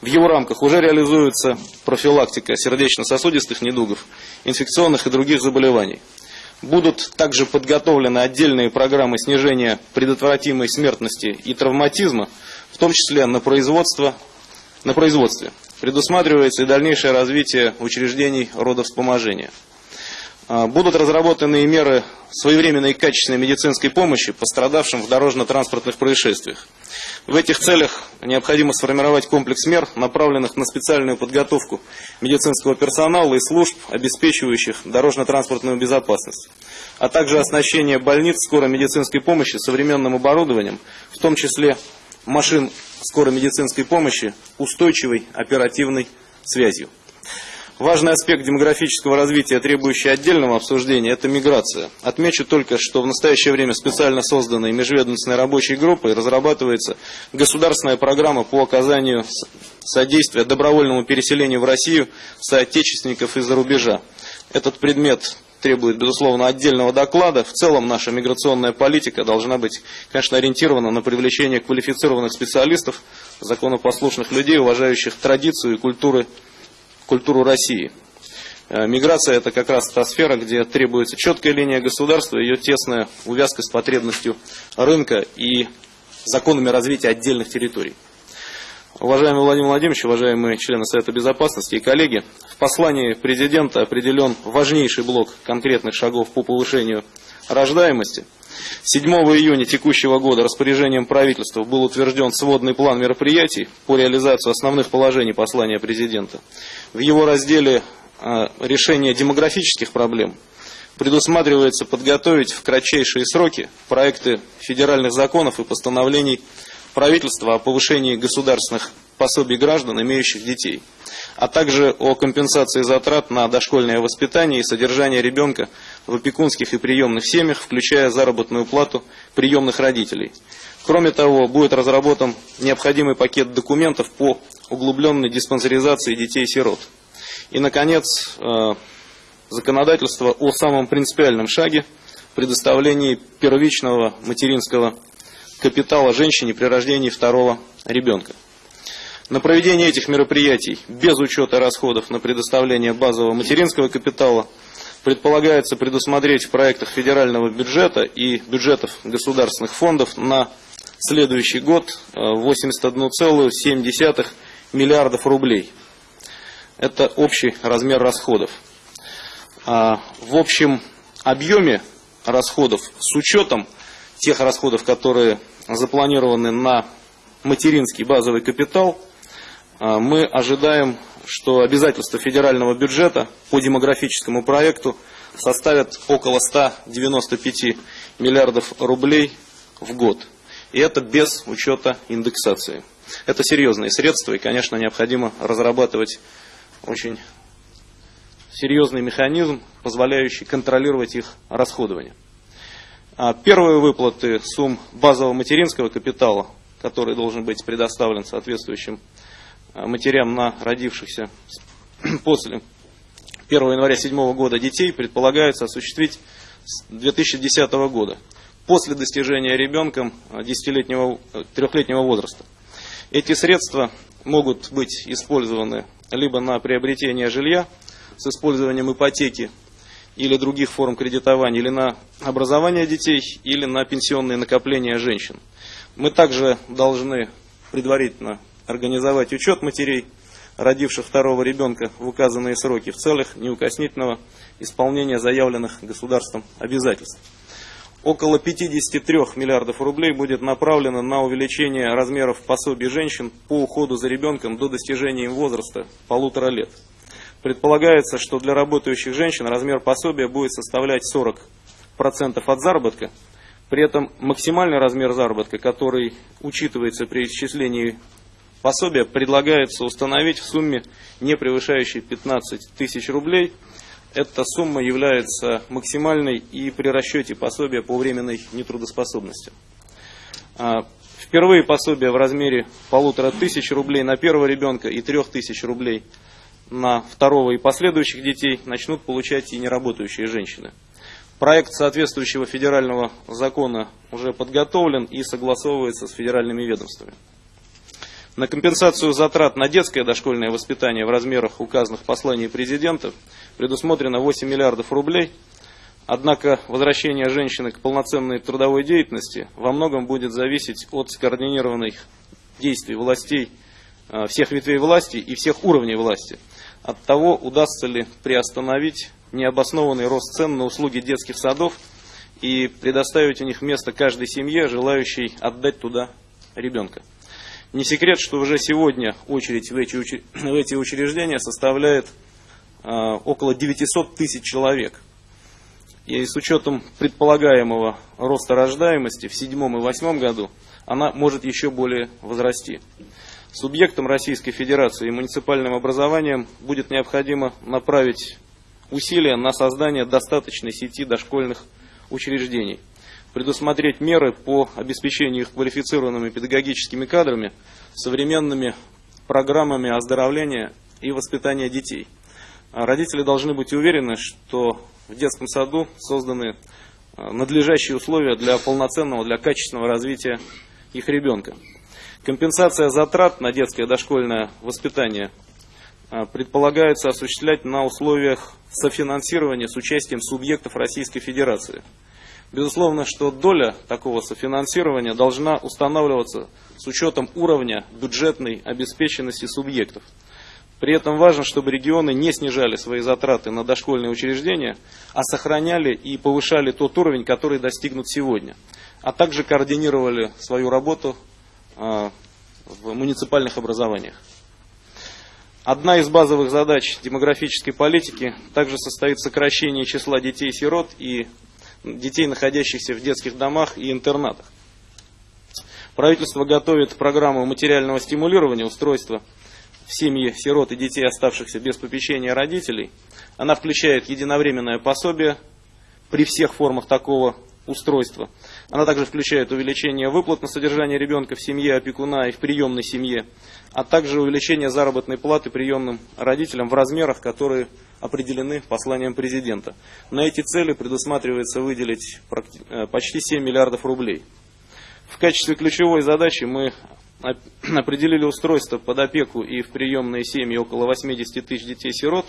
В его рамках уже реализуется профилактика сердечно-сосудистых недугов, инфекционных и других заболеваний. Будут также подготовлены отдельные программы снижения предотвратимой смертности и травматизма, в том числе на, производство, на производстве. Предусматривается и дальнейшее развитие учреждений родовспоможения. А, будут разработаны меры своевременной и качественной медицинской помощи пострадавшим в дорожно-транспортных происшествиях. В этих целях необходимо сформировать комплекс мер, направленных на специальную подготовку медицинского персонала и служб, обеспечивающих дорожно-транспортную безопасность, а также оснащение больниц скорой медицинской помощи современным оборудованием, в том числе машин скорой медицинской помощи, устойчивой оперативной связью. Важный аспект демографического развития, требующий отдельного обсуждения, это миграция. Отмечу только, что в настоящее время специально созданной межведомственной рабочей группой разрабатывается государственная программа по оказанию содействия добровольному переселению в Россию соотечественников из-за рубежа. Этот предмет требует, безусловно, отдельного доклада. В целом наша миграционная политика должна быть, конечно, ориентирована на привлечение квалифицированных специалистов, законопослушных людей, уважающих традицию и культуры культуру России. Э, миграция – это как раз та сфера, где требуется четкая линия государства, ее тесная увязка с потребностью рынка и законами развития отдельных территорий. Уважаемый Владимир Владимирович, уважаемые члены Совета Безопасности и коллеги, в послании президента определен важнейший блок конкретных шагов по повышению рождаемости – 7 июня текущего года распоряжением правительства был утвержден сводный план мероприятий по реализации основных положений послания президента. В его разделе а, «Решение демографических проблем» предусматривается подготовить в кратчайшие сроки проекты федеральных законов и постановлений правительства о повышении государственных пособий граждан, имеющих детей, а также о компенсации затрат на дошкольное воспитание и содержание ребенка в опекунских и приемных семьях, включая заработную плату приемных родителей. Кроме того, будет разработан необходимый пакет документов по углубленной диспансеризации детей-сирот. И, наконец, э, законодательство о самом принципиальном шаге предоставлении первичного материнского капитала женщине при рождении второго ребенка. На проведение этих мероприятий без учета расходов на предоставление базового материнского капитала предполагается предусмотреть в проектах федерального бюджета и бюджетов государственных фондов на следующий год 81,7 э, миллиардов рублей. Это общий размер расходов. А, в общем объеме расходов с учетом тех расходов, которые запланированы на материнский базовый капитал, а, мы ожидаем, что обязательства федерального бюджета по демографическому проекту составят около 195 миллиардов рублей в год. И это без учета индексации. Это серьезные средства, и, конечно, необходимо разрабатывать очень серьезный механизм, позволяющий контролировать их расходование. А первые выплаты сумм базового материнского капитала, который должен быть предоставлен соответствующим матерям на родившихся после 1 января 2007 года детей, предполагается осуществить с 2010 года, после достижения ребенком 10-летнего, а, 3-летнего возраста. Эти средства могут быть использованы либо на приобретение жилья с использованием ипотеки или других форм кредитования, или на образование детей, или на пенсионные накопления женщин. Мы также должны предварительно организовать учет матерей, родивших второго ребенка в указанные сроки в целях неукоснительного исполнения заявленных государством обязательств. Около 53 миллиардов рублей будет направлено на увеличение размеров пособий женщин по уходу за ребенком до достижения им возраста полутора лет. Предполагается, что для работающих женщин размер пособия будет составлять 40% от заработка. При этом максимальный размер заработка, который учитывается при исчислении пособия предлагается установить в сумме, не превышающей 15 тысяч рублей. Эта сумма является максимальной и при расчете пособия по временной нетрудоспособности. А, впервые пособие в размере полутора тысяч рублей на первого ребенка и трех тысяч рублей на второго и последующих детей начнут получать и неработающие женщины. Проект соответствующего федерального закона уже подготовлен и согласовывается с федеральными ведомствами. На компенсацию затрат на детское дошкольное воспитание в размерах указанных посланий президента предусмотрено 8 миллиардов рублей. Однако возвращение женщины к полноценной трудовой деятельности во многом будет зависеть от скоординированных действий властей, э, всех ветвей власти и всех уровней власти. От того, удастся ли приостановить необоснованный рост цен на услуги детских садов и предоставить у них место каждой семье, желающей отдать туда ребенка. Не секрет, что уже сегодня очередь в эти, учреждения составляет э, около 900 тысяч человек. И с учетом предполагаемого роста рождаемости в седьмом и восьмом году, она может еще более возрасти. Субъектам Российской Федерации и муниципальным образованием будет необходимо направить усилия на создание достаточной сети дошкольных учреждений, предусмотреть меры по обеспечению их квалифицированными педагогическими кадрами, современными программами оздоровления и воспитания детей. А родители должны быть уверены, что в детском саду созданы а, надлежащие условия для полноценного, для качественного развития их ребенка. Компенсация затрат на детское дошкольное воспитание а, предполагается осуществлять на условиях софинансирования с участием субъектов Российской Федерации. Безусловно, что доля такого софинансирования должна устанавливаться с учетом уровня бюджетной обеспеченности субъектов. При этом важно, чтобы регионы не снижали свои затраты на дошкольные учреждения, а сохраняли и повышали тот уровень, который достигнут сегодня, а также координировали свою работу а, в муниципальных образованиях. Одна из базовых задач демографической политики также состоит в сокращении числа детей-сирот и детей, находящихся в детских домах и интернатах. Правительство готовит программу материального стимулирования устройства в семьи сирот и детей, оставшихся без попечения родителей. Она включает единовременное пособие при всех формах такого устройства. Она также включает увеличение выплат на содержание ребенка в семье опекуна и в приемной семье, а также увеличение заработной платы приемным родителям в размерах, которые определены посланием президента. На эти цели предусматривается выделить э, почти 7 миллиардов рублей. В качестве ключевой задачи мы определили устройство под опеку и в приемные семьи около 80 тысяч детей-сирот.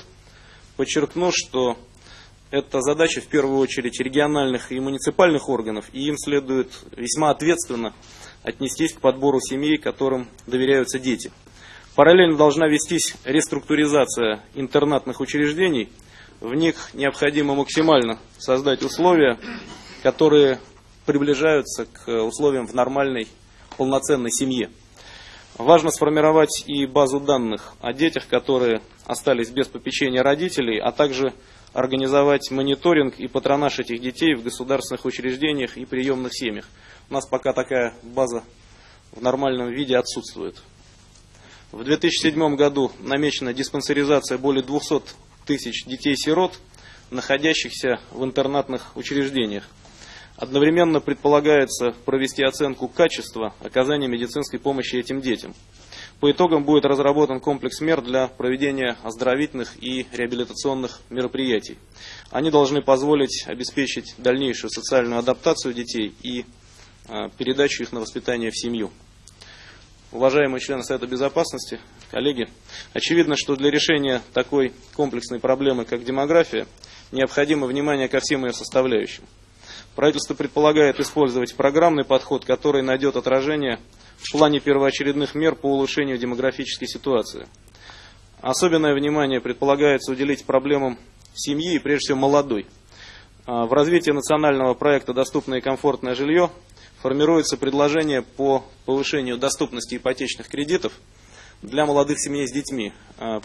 Подчеркну, что это задача в первую очередь региональных и муниципальных органов, и им следует весьма ответственно отнестись к подбору семей, которым доверяются дети. Параллельно должна вестись реструктуризация интернатных учреждений. В них необходимо максимально создать условия, которые приближаются к условиям в нормальной, полноценной семье. Важно сформировать и базу данных о детях, которые остались без попечения родителей, а также организовать мониторинг и патронаж этих детей в государственных учреждениях и приемных семьях. У нас пока такая база в нормальном виде отсутствует. В 2007 году намечена диспансеризация более 200 тысяч детей-сирот, находящихся в интернатных учреждениях. Одновременно предполагается провести оценку качества оказания медицинской помощи этим детям. По итогам будет разработан комплекс мер для проведения оздоровительных и реабилитационных мероприятий. Они должны позволить обеспечить дальнейшую социальную адаптацию детей и а, передачу их на воспитание в семью. Уважаемые члены Совета Безопасности, коллеги, очевидно, что для решения такой комплексной проблемы, как демография, необходимо внимание ко всем ее составляющим. Правительство предполагает использовать программный подход, который найдет отражение в плане первоочередных мер по улучшению демографической ситуации. Особенное внимание предполагается уделить проблемам семьи и прежде всего молодой. А, в развитии национального проекта «Доступное и комфортное жилье» формируется предложение по повышению доступности ипотечных кредитов для молодых семей с детьми. А,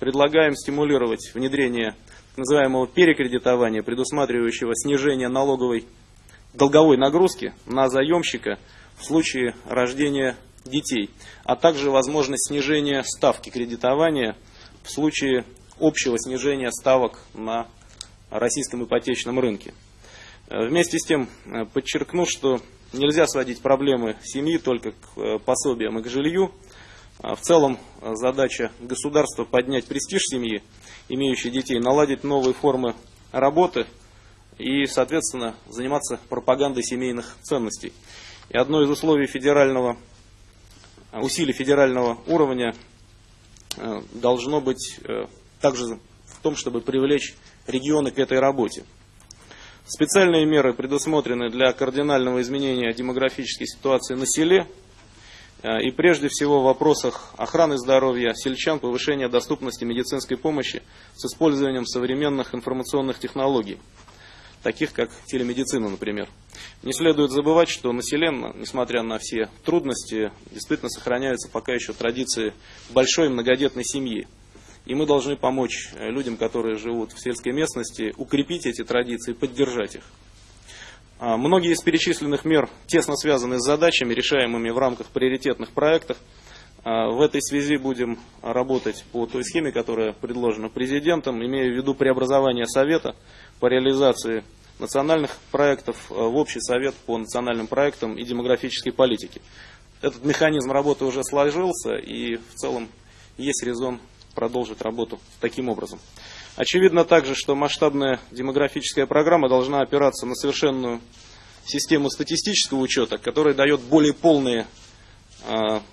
предлагаем стимулировать внедрение так называемого перекредитования, предусматривающего снижение налоговой долговой нагрузки на заемщика в случае рождения детей, а также возможность снижения ставки кредитования в случае общего снижения ставок на российском ипотечном рынке. Э, вместе с тем э, подчеркну, что нельзя сводить проблемы семьи только к э, пособиям и к жилью. В целом задача государства поднять престиж семьи, имеющей детей, наладить новые формы работы и, соответственно, заниматься пропагандой семейных ценностей. И одно из условий федерального, усилий федерального уровня должно быть также в том, чтобы привлечь регионы к этой работе. Специальные меры предусмотрены для кардинального изменения демографической ситуации на селе э, и прежде всего в вопросах охраны здоровья сельчан, повышения доступности медицинской помощи с использованием современных информационных технологий, таких как телемедицина, например. Не следует забывать, что на селе, несмотря на все трудности, действительно сохраняются пока еще традиции большой многодетной семьи. И мы должны помочь людям, которые живут в сельской местности, укрепить эти традиции, поддержать их. А, многие из перечисленных мер тесно связаны с задачами, решаемыми в рамках приоритетных проектов. А, в этой связи будем работать по той схеме, которая предложена президентом, имея в виду преобразование Совета по реализации национальных проектов э, в общий совет по национальным проектам и демографической политике. Этот механизм работы уже сложился и в целом есть резон продолжить работу таким образом. Очевидно также, что масштабная демографическая программа должна опираться на совершенную систему статистического учета, которая дает более полные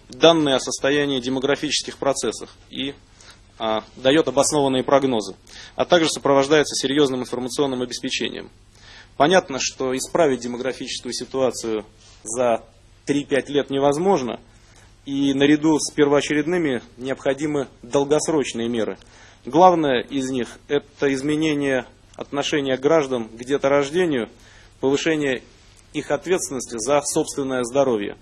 данные о состоянии демографических процессов и э, дает обоснованные прогнозы, а также сопровождается серьезным информационным обеспечением. Понятно, что исправить демографическую ситуацию за 3-5 лет невозможно, и наряду с первоочередными необходимы долгосрочные меры. Главное из них – это изменение отношения граждан к деторождению, повышение их ответственности за собственное здоровье.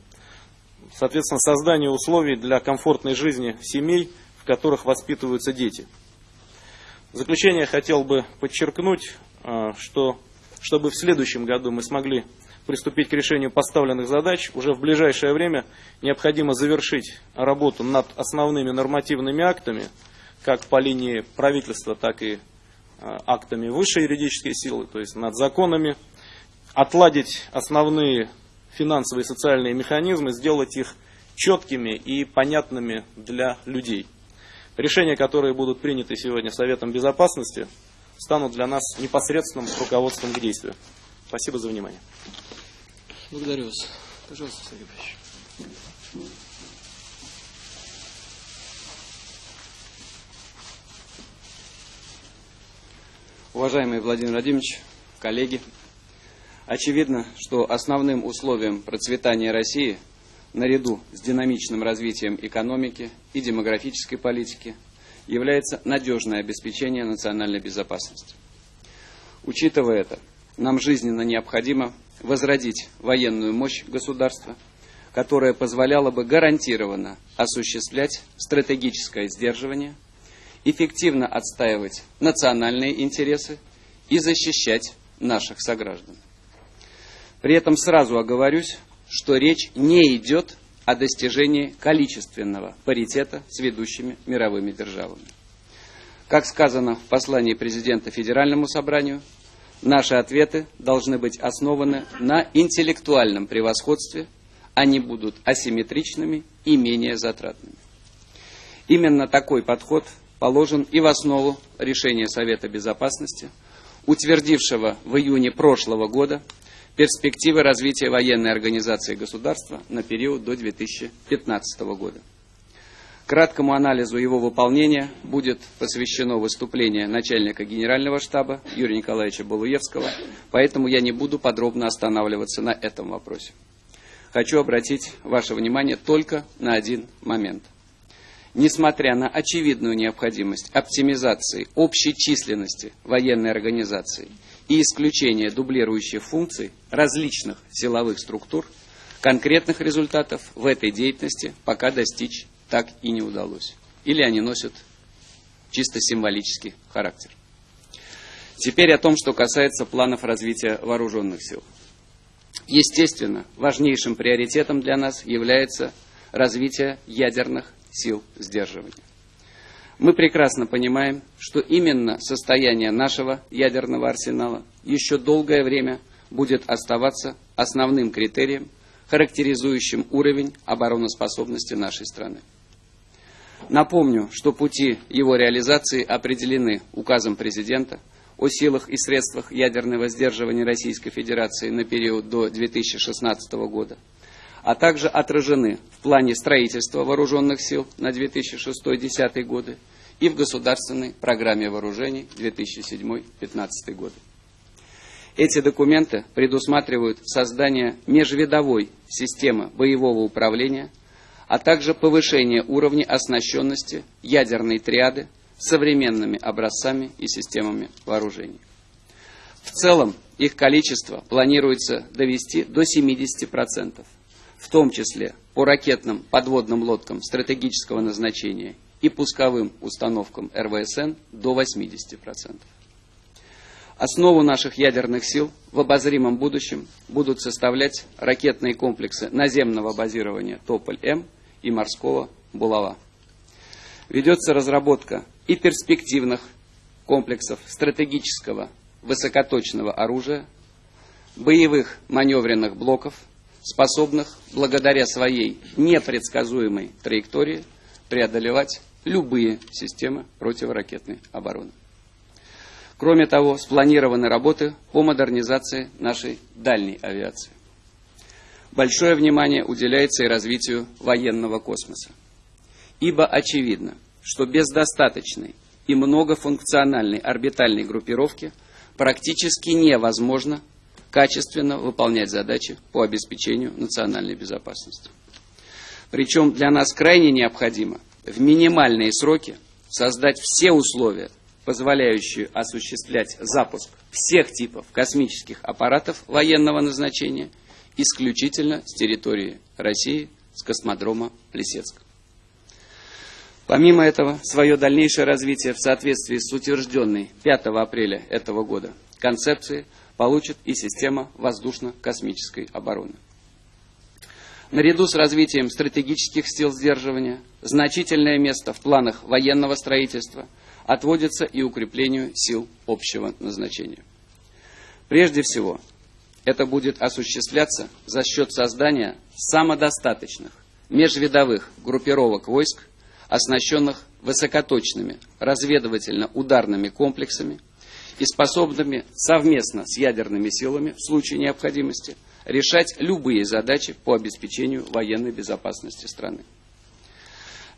Соответственно, создание условий для комфортной жизни семей, в которых воспитываются дети. В заключение хотел бы подчеркнуть, а, что чтобы в следующем году мы смогли приступить к решению поставленных задач, уже в ближайшее время необходимо завершить работу над основными нормативными актами, как по линии правительства, так и а, актами высшей юридической силы, то есть над законами, отладить основные финансовые и социальные механизмы, сделать их четкими и понятными для людей. Решения, которые будут приняты сегодня Советом Безопасности, станут для нас непосредственным руководством к действию. Спасибо за внимание. Благодарю вас. Пожалуйста, Сергей Павлович. Уважаемый Владимир Владимирович, коллеги, очевидно, что основным условием процветания России наряду с динамичным развитием экономики и демографической политики является надежное обеспечение национальной безопасности. Учитывая это, нам жизненно необходимо возродить военную мощь государства, которая позволяла бы гарантированно осуществлять стратегическое сдерживание, эффективно отстаивать национальные интересы и защищать наших сограждан. При этом сразу оговорюсь, что речь не идет о достижении количественного паритета с ведущими мировыми державами. Как сказано в послании президента Федеральному собранию, Наши ответы должны быть основаны на интеллектуальном превосходстве, они будут асимметричными и менее затратными. Именно такой подход положен и в основу решения Совета Безопасности, утвердившего в июне прошлого года перспективы развития военной организации государства на период до 2015 года. Краткому анализу его выполнения будет посвящено выступление начальника генерального штаба Юрия Николаевича Балуевского, поэтому я не буду подробно останавливаться на этом вопросе. Хочу обратить ваше внимание только на один момент. Несмотря на очевидную необходимость оптимизации общей численности военной организации и исключения дублирующих функций различных силовых структур, конкретных результатов в этой деятельности пока достичь так и не удалось. Или они носят чисто символический характер. Теперь о том, что касается планов развития вооруженных сил. Естественно, важнейшим приоритетом для нас является развития ядерных сил сдерживания. Мы прекрасно понимаем, что именно состояние нашего ядерного арсенала еще долгое время будет оставаться основным критерием, характеризующим уровень обороноспособности нашей страны. Напомню, что пути его реализации определены указом президента о силах и средствах ядерного сдерживания Российской Федерации на период до 2016 года, а также отражены в плане строительства вооруженных сил на 2006-2010 годы и в государственной программе вооружений 2007-2015 годы. Эти документы предусматривают создание межвидовой системы боевого управления, а также повышение уровня оснащенности ядерной триады современными образцами и системами вооружений. В целом их количество планируется довести до 70%, в том числе по ракетным подводным лодкам стратегического назначения и пусковым установкам РВСН до 80%. Основу наших ядерных сил в обозримом будущем будут составлять ракетные комплексы наземного базирования «Тополь-М» и морского «Булава». Ведется разработка и перспективных комплексов стратегического высокоточного оружия, боевых маневренных блоков, способных благодаря своей непредсказуемой траектории преодолевать любые системы противоракетной обороны. Кроме того, спланированы работы по модернизации нашей дальней авиации. Большое внимание уделяется и развитию военного космоса. Ибо очевидно, что без достаточной и многофункциональной орбитальной группировки практически невозможно качественно выполнять задачи по обеспечению национальной безопасности. Причем для нас крайне необходимо в минимальные сроки создать все условия, позволяющие осуществлять запуск всех типов космических аппаратов военного назначения исключительно с территории России, с космодрома Плесецк. Помимо этого, свое дальнейшее развитие в соответствии с утвержденной 5 апреля этого года концепцией получит и система воздушно-космической обороны. Наряду с развитием стратегических сил сдерживания, значительное место в планах военного строительства отводится и укреплению сил общего назначения. Прежде всего, это будет осуществляться за счет создания самодостаточных межвидовых группировок войск оснащенных высокоточными разведывательно-ударными комплексами и способными совместно с ядерными силами в случае необходимости решать любые задачи по обеспечению военной безопасности страны.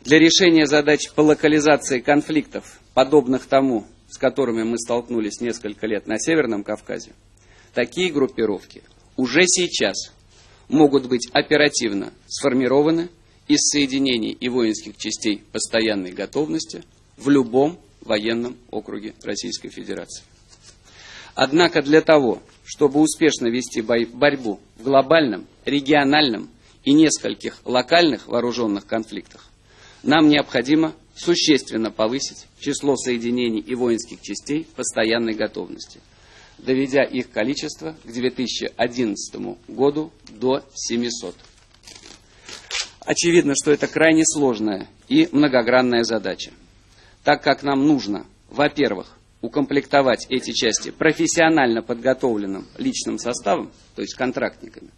Для решения задач по локализации конфликтов, подобных тому, с которыми мы столкнулись несколько лет на Северном Кавказе, такие группировки уже сейчас могут быть оперативно сформированы из соединений и воинских частей постоянной готовности в любом военном округе Российской Федерации. Однако для того, чтобы успешно вести борьбу в глобальном, региональном и нескольких локальных вооруженных конфликтах, нам необходимо существенно повысить число соединений и воинских частей постоянной готовности, доведя их количество к 2011 году до 700. Очевидно, что это крайне сложная и многогранная задача, так как нам нужно, во-первых, укомплектовать эти части профессионально подготовленным личным составом, то есть контрактниками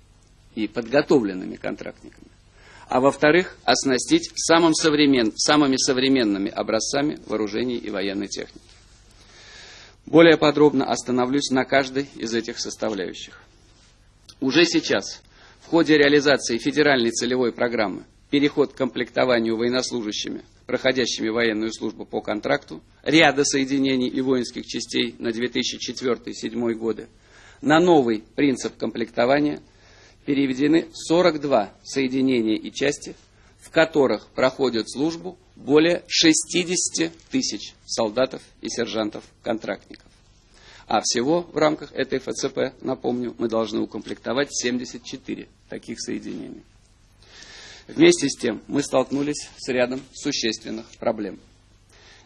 и подготовленными контрактниками, а во-вторых, оснастить самым современ... самыми современными образцами вооружений и военной техники. Более подробно остановлюсь на каждой из этих составляющих. Уже сейчас в ходе реализации федеральной целевой программы переход к комплектованию военнослужащими, проходящими военную службу по контракту, ряда соединений и воинских частей на 2004-2007 годы, на новый принцип комплектования переведены 42 соединения и части, в которых проходят службу более 60 тысяч солдатов и сержантов-контрактников. А всего в рамках этой ФЦП, напомню, мы должны укомплектовать 74 таких соединений. Вместе с тем мы столкнулись с рядом существенных проблем.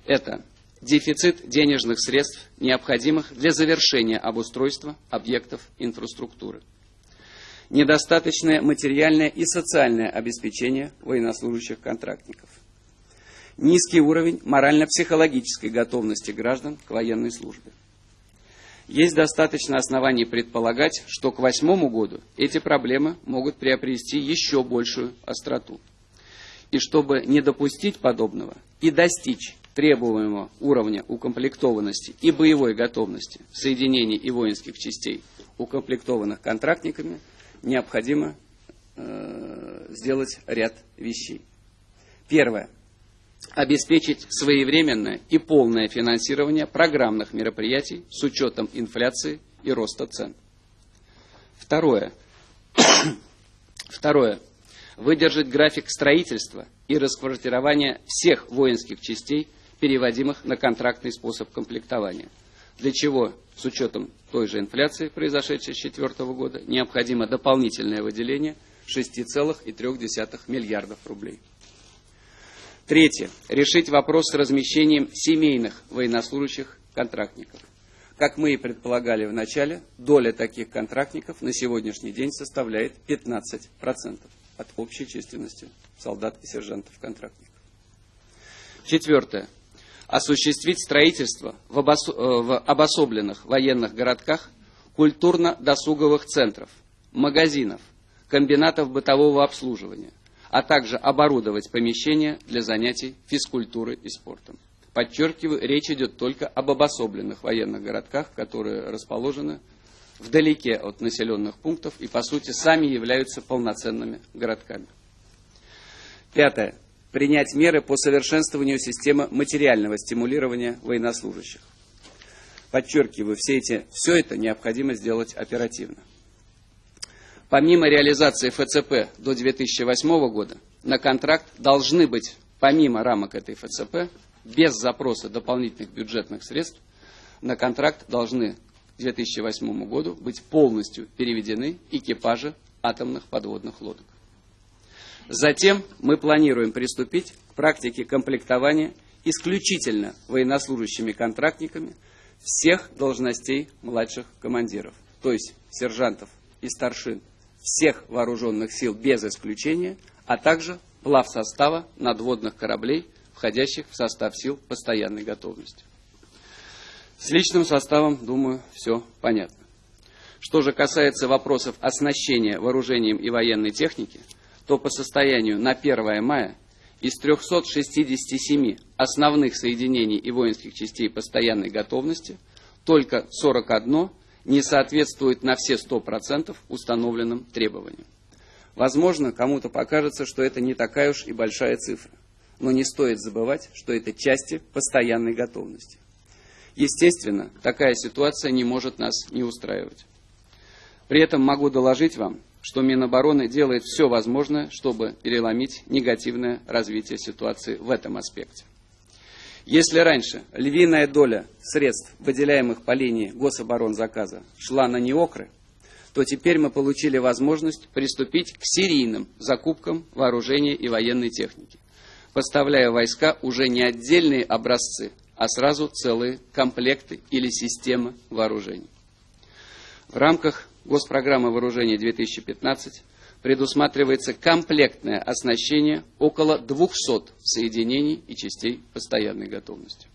Это дефицит денежных средств, необходимых для завершения обустройства объектов инфраструктуры. недостаточное материальное и социальное обеспечение военнослужащих контрактников, низкий уровень морально-психологической готовности граждан к военной службе. Есть достаточно оснований предполагать, что к восьмому году эти проблемы могут приобрести еще большую остроту. И чтобы не допустить подобного и достичь требуемого уровня укомплектованности и боевой готовности соединений и воинских частей, укомплектованных контрактниками, необходимо э, сделать ряд вещей. Первое. Обеспечить своевременное и полное финансирование программных мероприятий с учетом инфляции и роста цен. Второе. Второе. Выдержать график строительства и расквартирования всех воинских частей, переводимых на контрактный способ комплектования. Для чего, с учетом той же инфляции, произошедшей с 2004 года, необходимо дополнительное выделение 6,3 миллиардов рублей. Третье. Решить вопрос с размещением семейных военнослужащих контрактников. Как мы и предполагали в начале, доля таких контрактников на сегодняшний день составляет 15% от общей численности солдат и сержантов-контрактников. Четвертое. Осуществить строительство в, обосо э, в обособленных военных городках культурно-досуговых центров, магазинов, комбинатов бытового обслуживания, а также оборудовать помещения для занятий физкультурой и спортом. Подчеркиваю, речь идет только об обособленных военных городках, которые расположены вдалеке от населенных пунктов и, по сути, сами являются полноценными городками. Пятое. Принять меры по совершенствованию системы материального стимулирования военнослужащих. Подчеркиваю, все, эти, все это необходимо сделать оперативно. Помимо реализации ФЦП до 2008 года, на контракт должны быть, помимо рамок этой ФЦП, без запроса дополнительных бюджетных средств, на контракт должны к 2008 году быть полностью переведены экипажи атомных подводных лодок. Затем мы планируем приступить к практике комплектования исключительно военнослужащими контрактниками всех должностей младших командиров, то есть сержантов и старшин всех вооруженных сил без исключения, а также плав состава надводных кораблей, входящих в состав сил постоянной готовности. С личным составом, думаю, все понятно. Что же касается вопросов оснащения вооружением и военной техники, то по состоянию на 1 мая из 367 основных соединений и воинских частей постоянной готовности только 41 не соответствует на все 100% установленным требованиям. Возможно, кому-то покажется, что это не такая уж и большая цифра. Но не стоит забывать, что это части постоянной готовности. Естественно, такая ситуация не может нас не устраивать. При этом могу доложить вам, что Минобороны делает все возможное, чтобы переломить негативное развитие ситуации в этом аспекте. Если раньше львиная доля средств, выделяемых по линии гособоронзаказа, шла на неокры, то теперь мы получили возможность приступить к серийным закупкам вооружения и военной техники, поставляя войска уже не отдельные образцы, а сразу целые комплекты или системы вооружений. В рамках Госпрограммы вооружения 2015 предусматривается комплектное оснащение около 200 соединений и частей постоянной готовности.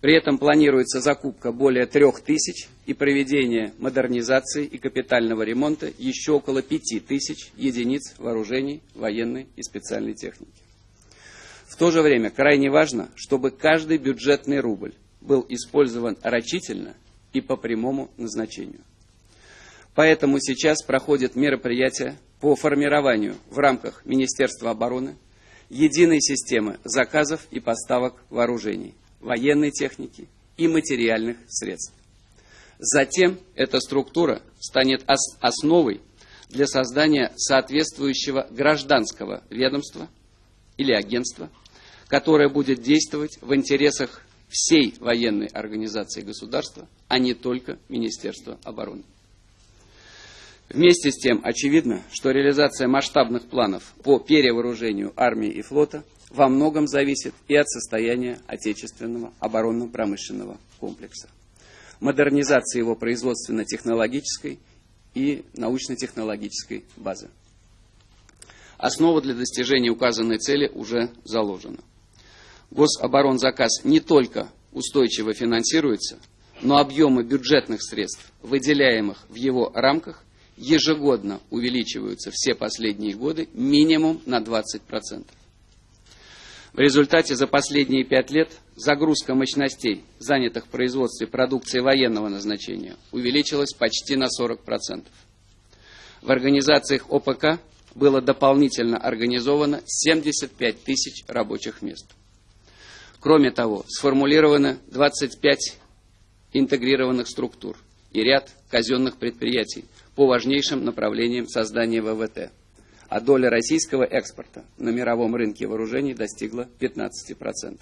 При этом планируется закупка более 3000 и проведение модернизации и капитального ремонта еще около 5000 единиц вооружений, военной и специальной техники. В то же время крайне важно, чтобы каждый бюджетный рубль был использован рачительно и по прямому назначению. Поэтому сейчас проходят мероприятия по формированию в рамках Министерства обороны единой системы заказов и поставок вооружений, военной техники и материальных средств. Затем эта структура станет основой для создания соответствующего гражданского ведомства или агентства – которая будет действовать в интересах всей военной организации государства, а не только Министерства обороны. Вместе с тем, очевидно, что реализация масштабных планов по перевооружению армии и флота во многом зависит и от состояния отечественного оборонно-промышленного комплекса, модернизации его производственно-технологической и научно-технологической базы. Основа для достижения указанной цели уже заложена. Гособоронзаказ не только устойчиво финансируется, но объемы бюджетных средств, выделяемых в его рамках, ежегодно увеличиваются все последние годы минимум на 20%. В результате за последние пять лет загрузка мощностей, занятых в производстве продукции военного назначения, увеличилась почти на 40%. В организациях ОПК было дополнительно организовано 75 тысяч рабочих мест. Кроме того, сформулировано 25 интегрированных структур и ряд казенных предприятий по важнейшим направлениям создания ВВТ – а доля российского экспорта на мировом рынке вооружений достигла 15%.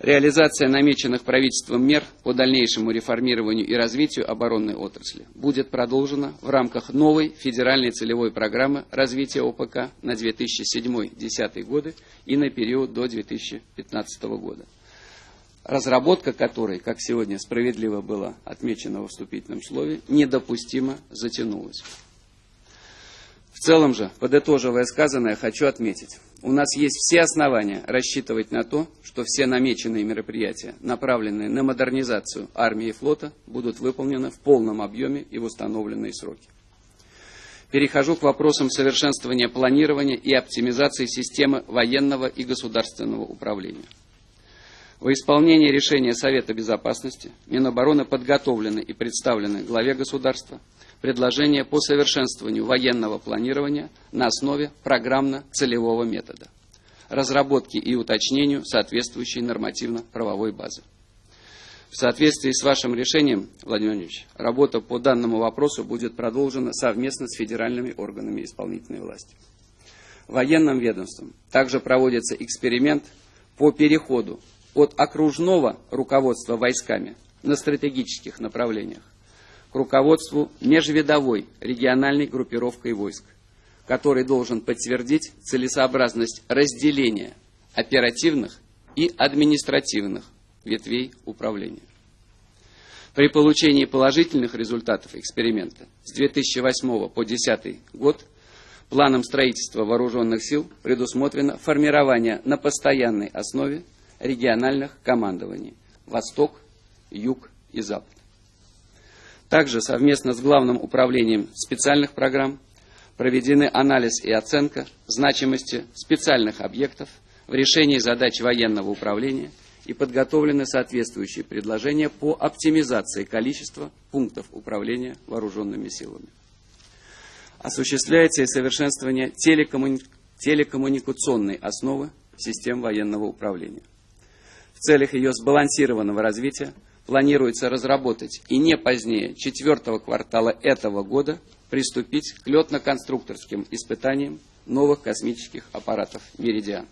Реализация намеченных правительством мер по дальнейшему реформированию и развитию оборонной отрасли будет продолжена в рамках новой федеральной целевой программы развития ОПК на 2007-2010 годы и на период до 2015 года разработка которой, как сегодня справедливо было отмечено во вступительном слове, недопустимо затянулась. В целом же, подытоживая сказанное, хочу отметить, у нас есть все основания рассчитывать на то, что все намеченные мероприятия, направленные на модернизацию армии и флота, будут выполнены в полном объеме и в установленные сроки. Перехожу к вопросам совершенствования планирования и оптимизации системы военного и государственного управления. Во исполнение решения Совета Безопасности Минобороны подготовлены и представлены главе государства – предложения по совершенствованию военного планирования на основе программно-целевого метода, разработки и уточнению соответствующей нормативно-правовой базы. В соответствии с вашим решением, Владимир Владимирович, работа по данному вопросу будет продолжена совместно с федеральными органами исполнительной власти. Военным ведомством также проводится эксперимент по переходу от окружного руководства войсками на стратегических направлениях к руководству межвидовой региональной группировкой войск, который должен подтвердить целесообразность разделения оперативных и административных ветвей управления. При получении положительных результатов эксперимента с 2008 по 2010 год планом строительства вооруженных сил предусмотрено формирование на постоянной основе региональных командований «Восток», «Юг» и «Запад». Также совместно с Главным управлением специальных программ проведены анализ и оценка значимости специальных объектов в решении задач военного управления и подготовлены соответствующие предложения по оптимизации количества пунктов управления вооруженными силами. Осуществляется и совершенствование телекоммуни... телекоммуникационной основы систем военного управления. Целях ее сбалансированного развития планируется разработать и не позднее четвертого квартала этого года приступить к летно-конструкторским испытаниям новых космических аппаратов «Меридиан».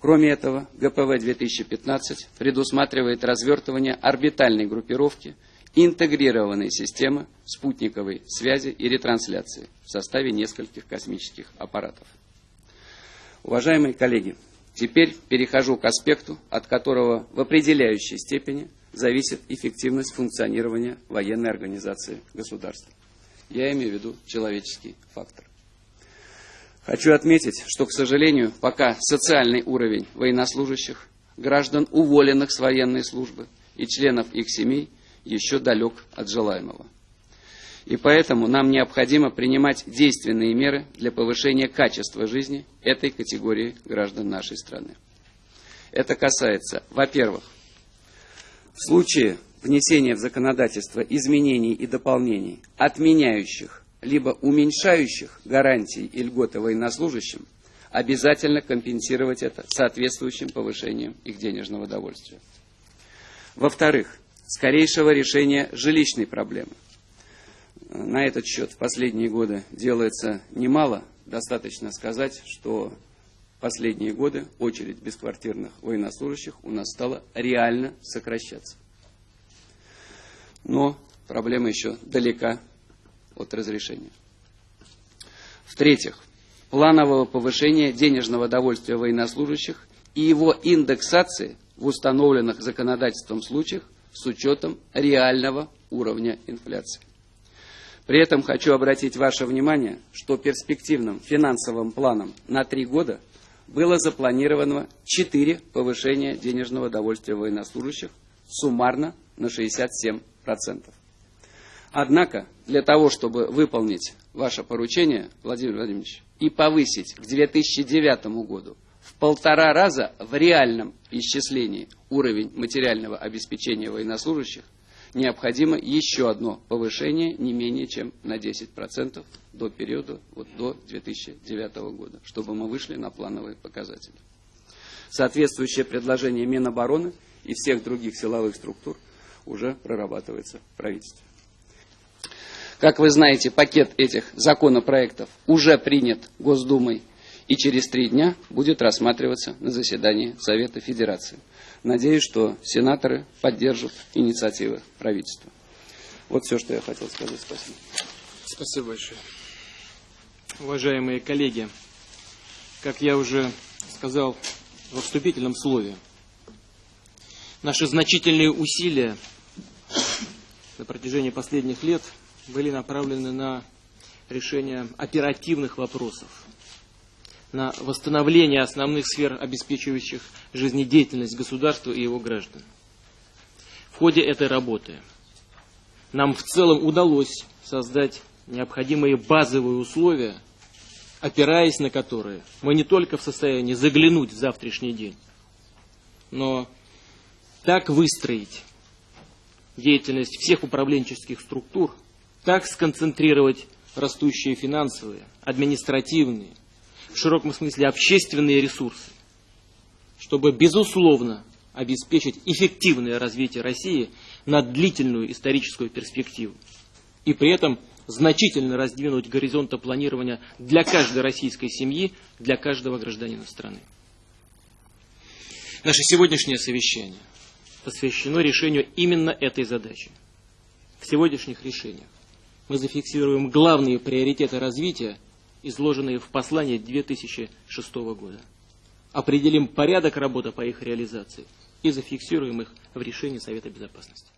Кроме этого, ГПВ-2015 предусматривает развертывание орбитальной группировки интегрированной системы спутниковой связи и ретрансляции в составе нескольких космических аппаратов. Уважаемые коллеги, теперь перехожу к аспекту, от которого в определяющей степени зависит эффективность функционирования военной организации государства. Я имею в виду человеческий фактор. Хочу отметить, что, к сожалению, пока социальный уровень военнослужащих, граждан, уволенных с военной службы и членов их семей еще далек от желаемого. И поэтому нам необходимо принимать действенные меры для повышения качества жизни этой категории граждан нашей страны. Это касается, во-первых, в случае внесения в законодательство изменений и дополнений, отменяющих либо уменьшающих гарантии и льготы военнослужащим, обязательно компенсировать это соответствующим повышением их денежного довольствия. Во-вторых, скорейшего решения жилищной проблемы. На этот счет в последние годы делается немало. Достаточно сказать, что последние годы очередь бесквартирных военнослужащих у нас стала реально сокращаться. Но проблема еще далека от разрешения. В-третьих, планового повышения денежного довольствия военнослужащих и его индексации в установленных законодательством случаях с учетом реального уровня инфляции. При этом хочу обратить ваше внимание, что перспективным финансовым планом на три года было запланировано четыре повышения денежного довольствия военнослужащих суммарно на 67%. Однако, для того, чтобы выполнить ваше поручение, Владимир Владимирович, и повысить к 2009 году в полтора раза в реальном исчислении уровень материального обеспечения военнослужащих, необходимо еще одно повышение не менее чем на 10% до периода вот, до 2009 года, чтобы мы вышли на плановые показатели. Соответствующее предложение Минобороны и всех других силовых структур уже прорабатывается в правительстве. Как вы знаете, пакет этих законопроектов уже принят Госдумой и через три дня будет рассматриваться на заседании Совета Федерации. Надеюсь, что сенаторы поддержат инициативы правительства. Вот все, что я хотел сказать. Спасибо. Спасибо большое. Уважаемые коллеги, как я уже сказал во вступительном слове, наши значительные усилия на протяжении последних лет были направлены на решение оперативных вопросов, на восстановление основных сфер, обеспечивающих жизнедеятельность государства и его граждан. В ходе этой работы нам в целом удалось создать необходимые базовые условия, опираясь на которые мы не только в состоянии заглянуть в завтрашний день, но так выстроить деятельность всех управленческих структур, так сконцентрировать растущие финансовые, административные, в широком смысле общественные ресурсы, чтобы, безусловно, обеспечить эффективное развитие России на длительную историческую перспективу и при этом значительно раздвинуть горизонты планирования для каждой российской семьи, для каждого гражданина страны. Наше сегодняшнее совещание посвящено решению именно этой задачи. В сегодняшних решениях мы зафиксируем главные приоритеты развития, изложенные в послании 2006 года. Определим порядок работы по их реализации и зафиксируем их в решении Совета Безопасности.